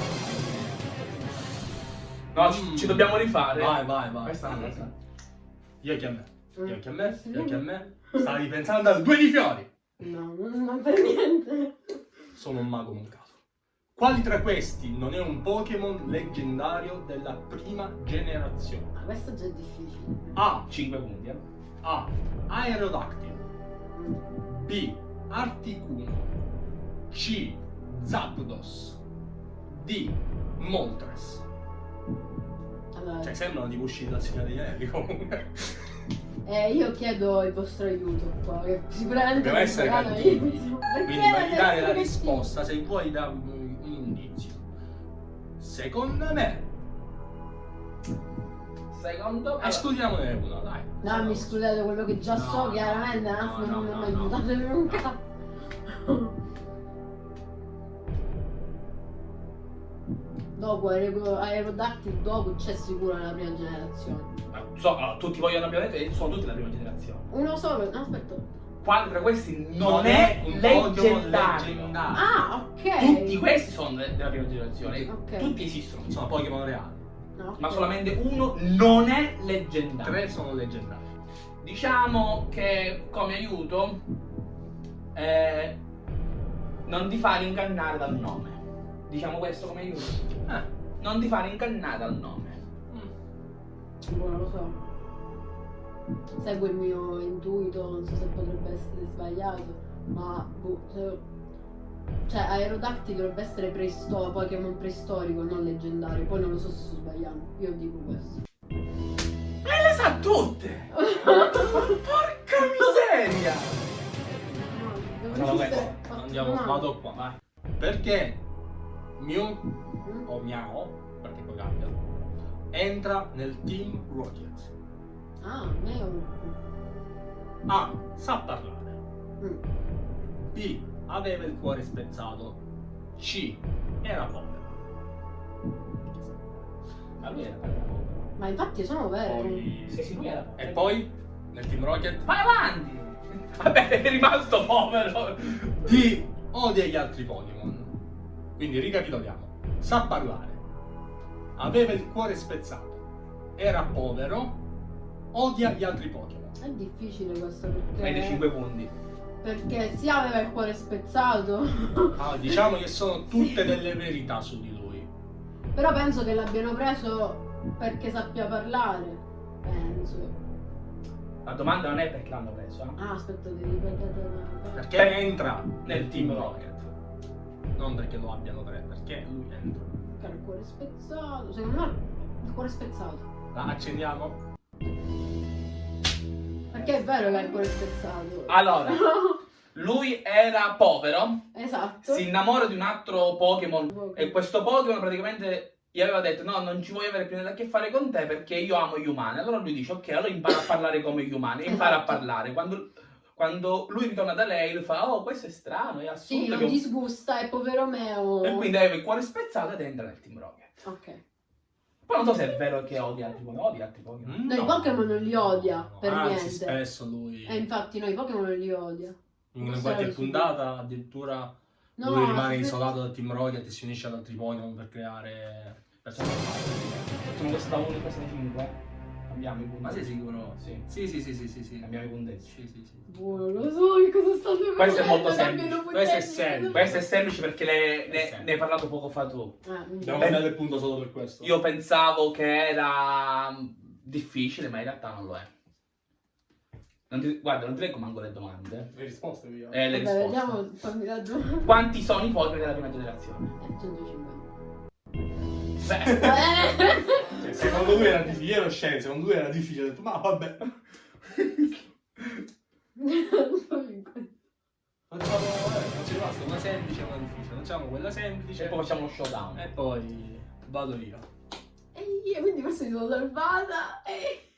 [SPEAKER 1] No, ci, ci dobbiamo rifare.
[SPEAKER 3] Vai, vai, vai.
[SPEAKER 1] Questa non la sa.
[SPEAKER 3] Io che a me.
[SPEAKER 2] Mm.
[SPEAKER 3] Io che a me. Io che a me. Stavi pensando a due di fiori.
[SPEAKER 2] No, non, per niente.
[SPEAKER 3] Sono un mago moncato. Quali tra questi non è un Pokémon leggendario della prima generazione?
[SPEAKER 2] Ma questo già è difficile.
[SPEAKER 3] A.
[SPEAKER 1] 5 punti, eh.
[SPEAKER 3] A. Aerodactyl. B. Articuno. C. Zapdos. D. Moltres.
[SPEAKER 2] Allora,
[SPEAKER 3] Cioè, sembrano tipo usciti dal Signore degli Anelli (laughs) comunque.
[SPEAKER 2] eh, io chiedo il vostro aiuto qua, che sicuramente
[SPEAKER 3] Deve essere cattivo. Quindi per dare la risposta, se vuoi da un un indizio. Secondo me,
[SPEAKER 1] Secondo me.
[SPEAKER 3] escludiamone una, dai.
[SPEAKER 2] No, mi scusate quello che già
[SPEAKER 3] No,
[SPEAKER 2] so,
[SPEAKER 3] no,
[SPEAKER 2] chiaramente,
[SPEAKER 3] no,
[SPEAKER 2] no,
[SPEAKER 3] no,
[SPEAKER 2] non mi ha aiutato per un cazzo. Dopo Aero- Aerodactyl, dopo c'è sicuro nella prima generazione.
[SPEAKER 1] So, allora, tutti vogliono la prima generazione, sono tutti la prima generazione.
[SPEAKER 2] Uno solo, no aspetta.
[SPEAKER 1] Quale tra questi non,
[SPEAKER 3] Non
[SPEAKER 1] è,
[SPEAKER 3] è
[SPEAKER 1] leggendario?
[SPEAKER 3] leggendario.
[SPEAKER 2] Ah, ok.
[SPEAKER 1] Tutti questi sono de- della prima generazione.
[SPEAKER 2] Ok.
[SPEAKER 1] Tutti esistono.
[SPEAKER 3] Sono Pokémon reali.
[SPEAKER 2] No, ok.
[SPEAKER 1] Ma solamente uno non è leggendario.
[SPEAKER 3] Tre sono leggendari.
[SPEAKER 1] Diciamo che come aiuto eh, non ti fare ingannare dal nome. Diciamo questo come aiuto.
[SPEAKER 3] Eh.
[SPEAKER 1] Non ti fare ingannare dal nome.
[SPEAKER 2] Boh, non lo so. Segue il mio intuito, non so se potrebbe essere sbagliato, ma boh, se- cioè Aerodactyl dovrebbe essere preistorico, Pokémon preistorico, non leggendario, poi non lo so se sto sbagliando, io dico questo.
[SPEAKER 1] E le sa tutte! (laughs) Porca miseria!
[SPEAKER 2] Giusto-
[SPEAKER 3] qua.
[SPEAKER 2] fatto
[SPEAKER 3] Andiamo, vado qua, vai. Perché Mew o Miao, perché poi cambia, entra nel Team Rocket.
[SPEAKER 2] Ah, Neo.
[SPEAKER 3] A. Sa parlare.
[SPEAKER 2] Mm.
[SPEAKER 3] B. Aveva il cuore spezzato. C. Era povero.
[SPEAKER 1] Ma lui era povero.
[SPEAKER 2] Ma infatti sono vero.
[SPEAKER 3] Poi...
[SPEAKER 1] Sì, sì, lui era
[SPEAKER 3] E poi, nel Team Rocket,
[SPEAKER 1] Vai avanti! Vabbè, è rimasto povero.
[SPEAKER 3] D. Odia gli altri Pokémon. Quindi ricapitoliamo. Sa parlare. Aveva il cuore spezzato. Era povero. Odia gli altri Pokémon.
[SPEAKER 2] È difficile questo perché...
[SPEAKER 1] Vedi 5 punti.
[SPEAKER 2] Perché sia aveva il cuore spezzato,
[SPEAKER 3] Ah, diciamo che sono (laughs) tutte delle verità su di lui.
[SPEAKER 2] però penso che l'abbiano preso perché sappia parlare. Penso.
[SPEAKER 1] La domanda non è perché l'hanno preso, eh?
[SPEAKER 2] Ah, aspetta, devi ripetere.
[SPEAKER 3] Perché entra
[SPEAKER 1] nel Team Rocket.
[SPEAKER 3] Non perché lo abbiano preso, perché lui entra.
[SPEAKER 2] Perché ha il cuore spezzato. Secondo me il cuore spezzato.
[SPEAKER 3] La accendiamo?
[SPEAKER 2] Perché è vero che ha il cuore spezzato.
[SPEAKER 1] Allora, (laughs) lui era povero,
[SPEAKER 2] esatto.
[SPEAKER 1] si innamora di un altro Pokémon e questo Pokémon praticamente gli aveva detto no, non ci voglio avere più niente a che fare con te perché io amo gli umani. Allora lui dice ok, allora impara a parlare come gli umani, impara a
[SPEAKER 2] Esatto.
[SPEAKER 1] parlare. Quando, quando lui ritorna da lei, lui fa oh, questo è strano, è
[SPEAKER 2] Sì,
[SPEAKER 1] assurdo.
[SPEAKER 2] non
[SPEAKER 1] che un-"
[SPEAKER 2] disgusta, è povero Meo.
[SPEAKER 1] E quindi aveva il cuore spezzato ed entra nel Team Rocket.
[SPEAKER 2] Ok.
[SPEAKER 1] Poi non so se è vero che odia altri Pokémon, odia altri Pokémon.
[SPEAKER 2] No, i Pokémon non li odia, per
[SPEAKER 3] Anzi,
[SPEAKER 2] niente.
[SPEAKER 3] spesso lui
[SPEAKER 2] E infatti no, i Pokémon non li odia.
[SPEAKER 3] in una qualche puntata addirittura
[SPEAKER 2] No,
[SPEAKER 3] lui rimane
[SPEAKER 2] aspetta.
[SPEAKER 3] isolato dal Team Rocket e si unisce ad altri Pokémon per creare
[SPEAKER 1] da 1 in questa 5. Cambiamo i punti.
[SPEAKER 3] Ma sei sicuro?
[SPEAKER 1] Sì.
[SPEAKER 3] Sì, sì, sì, sì, sì, sì.
[SPEAKER 1] Cambiamo i punteggi.
[SPEAKER 3] Sì, sì, sì.
[SPEAKER 2] Boh, non lo so che cosa stanno facendo.
[SPEAKER 1] Questo è molto semplice.
[SPEAKER 3] Questo è semplice.
[SPEAKER 1] Questo è semplice perché le- ne,
[SPEAKER 3] Sì.
[SPEAKER 1] ne hai parlato poco fa tu.
[SPEAKER 2] Ah,
[SPEAKER 3] Abbiamo
[SPEAKER 1] Beh,
[SPEAKER 3] mandato il punto solo per questo.
[SPEAKER 1] Io pensavo che era mm, difficile, ma in realtà non lo è. Non ti- guarda, non ti leggo manco le domande.
[SPEAKER 3] Le risposte via.
[SPEAKER 1] Eh, le
[SPEAKER 2] Vabbè,
[SPEAKER 1] risposte.
[SPEAKER 2] vediamo, fammi la domanda.
[SPEAKER 1] Quanti sono i Pokémon della prima generazione?
[SPEAKER 2] Eh, 150.
[SPEAKER 1] Beh, (laughs)
[SPEAKER 2] Eh.
[SPEAKER 3] Secondo lui era difficile, io ero scemo, secondo lui era difficile, ho detto, ma vabbè. Facciamo, non ci basta, una semplice e una difficile. Facciamo quella semplice
[SPEAKER 1] e poi facciamo lo showdown.
[SPEAKER 3] e poi vado io.
[SPEAKER 2] E io quindi forse mi sono salvata. Eh.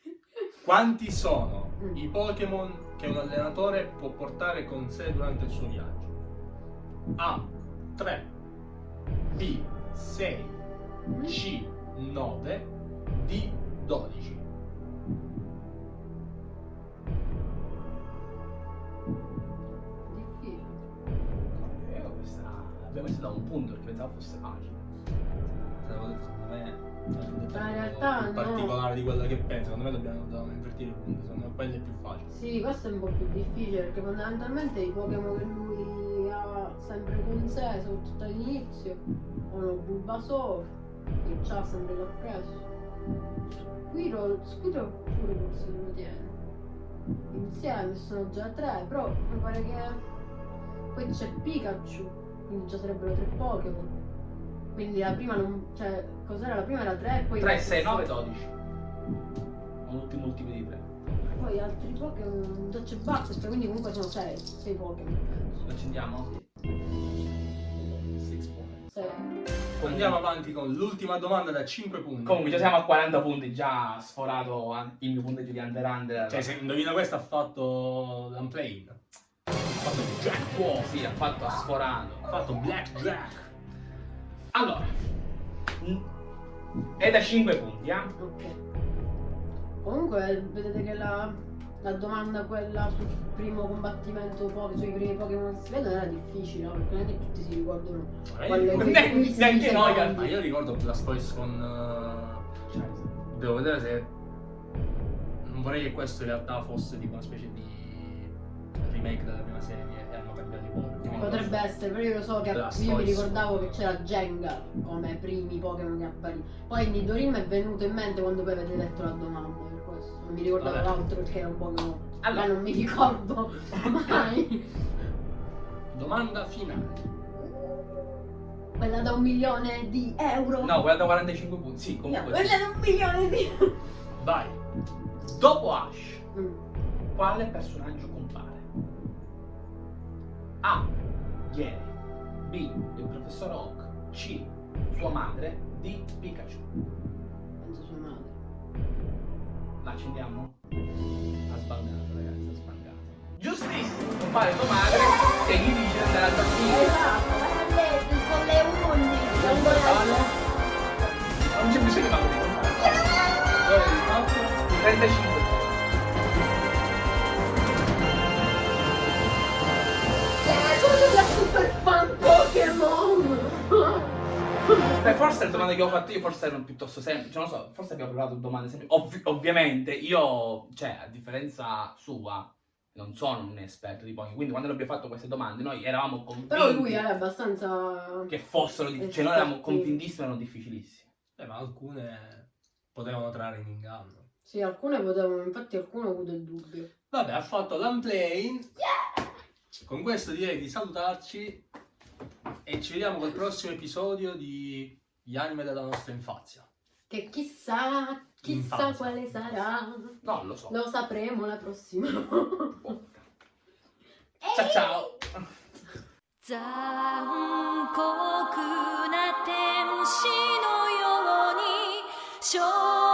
[SPEAKER 3] Quanti sono
[SPEAKER 2] Mm.
[SPEAKER 3] i Pokémon che un allenatore può portare con sé durante il suo viaggio? A. 3 B. 6 C. 9 D. 12
[SPEAKER 2] Difficile.
[SPEAKER 1] Eh, questa l'abbiamo messa da un punto perché pensavo fosse facile.
[SPEAKER 3] Te l'avevo detto, secondo me è
[SPEAKER 2] Ma in realtà
[SPEAKER 3] più
[SPEAKER 2] no.
[SPEAKER 3] particolare di quello che penso. Secondo me dobbiamo, dobbiamo invertire il punto, secondo me quello è più facile.
[SPEAKER 2] Sì, questo è un po' più difficile perché fondamentalmente i Pokémon che lui ha sempre con sé, soprattutto all'inizio, sono Bulbasaur, che c'ha sempre l'ha preso. Squirrel, Squirrel pure forse lo tiene. Insieme sono già tre, però mi pare che poi c'è Pikachu, quindi già sarebbero tre Pokémon. Quindi la prima non. cioè, cos'era? La prima era 3 e poi.
[SPEAKER 1] 3, 6, 9, 12. Un ultimo multiplo di 3.
[SPEAKER 2] Poi altri Pokémon. Già c'è Buffett, quindi comunque sono 6. 6 Pokémon
[SPEAKER 1] accendiamo?
[SPEAKER 3] Six points.
[SPEAKER 2] 6.
[SPEAKER 3] Andiamo avanti con l'ultima domanda da 5 punti.
[SPEAKER 1] Comunque già siamo a 40 punti, già sforato eh, il mio punteggio di Under Under.
[SPEAKER 3] Cioè, se indovina questo ha fatto l'unplane. Ha fatto il Jack.
[SPEAKER 1] Wow, sì, ha fatto, ha sforato.
[SPEAKER 3] Ha fatto Black Jack.
[SPEAKER 1] Allora, è da 5 punti, eh?
[SPEAKER 2] Ok. Comunque vedete che la, la domanda quella sul primo combattimento Pokémon, sui primi Pokémon che si vedono era difficile, no? perché non è che tutti si ricordano
[SPEAKER 3] Ma
[SPEAKER 2] quelle
[SPEAKER 3] io,
[SPEAKER 2] quei
[SPEAKER 1] Neanche- noi,
[SPEAKER 3] ma io ricordo Blastoise con... eh, Devo vedere se... Non vorrei che questo in realtà fosse tipo una specie di remake della prima serie e hanno cambiato i Pokémon.
[SPEAKER 2] Potrebbe essere, però io lo so che io mi ricordavo che c'era Jengar come primi Pokémon che apparì. Poi Nidorim è venuto in mente quando poi avete letto la domanda. Non mi ricordavo
[SPEAKER 3] Vabbè.
[SPEAKER 2] l'altro perché era un Pokémon.
[SPEAKER 1] Allora.
[SPEAKER 2] Allora non mi ricordo mai.
[SPEAKER 3] Domanda finale.
[SPEAKER 2] Quella da un milione di euro.
[SPEAKER 1] No, quella da 45 punti. Sì,
[SPEAKER 2] No,
[SPEAKER 1] comunque.
[SPEAKER 2] quella
[SPEAKER 1] sì.
[SPEAKER 2] da un milione di euro.
[SPEAKER 3] Vai.
[SPEAKER 1] Dopo Ash,
[SPEAKER 2] Mm.
[SPEAKER 1] quale personaggio compare? A. Gary. B. Il professor Oak. C. Sua madre. D. Pikachu. La accendiamo? Ha sbangato, ragazzi, ha sbangato. Giustissimo! Compare tua madre e gli dice di andare al bambino.
[SPEAKER 2] Esatto, sono le 11. Non voglio...
[SPEAKER 1] Non c'è bisogno di contare. 35. Beh, forse le domande che ho fatto io forse erano piuttosto semplici, non lo so, forse abbiamo provato domande semplici. Ovvi- ovviamente io, cioè, a differenza sua, non sono un esperto di Pokémon, quindi quando abbiamo fatto queste domande noi eravamo convinti
[SPEAKER 2] Però lui è abbastanza...
[SPEAKER 1] che fossero, di- cioè noi eravamo convintissimi erano difficilissime.
[SPEAKER 3] Eh, ma alcune potevano trarre in inganno.
[SPEAKER 2] Sì, alcune potevano, infatti alcune ho avuto il dubbio.
[SPEAKER 3] Vabbè, ha fatto l'unplane. Con questo direi di salutarci e ci vediamo col prossimo episodio di Gli anime della nostra infanzia.
[SPEAKER 2] Che chissà, chissà
[SPEAKER 3] Infanzia.
[SPEAKER 2] quale sarà.
[SPEAKER 1] Non lo so.
[SPEAKER 2] Lo sapremo la prossima. (laughs)
[SPEAKER 1] Ciao ciao!
[SPEAKER 5] 残酷な天使のように少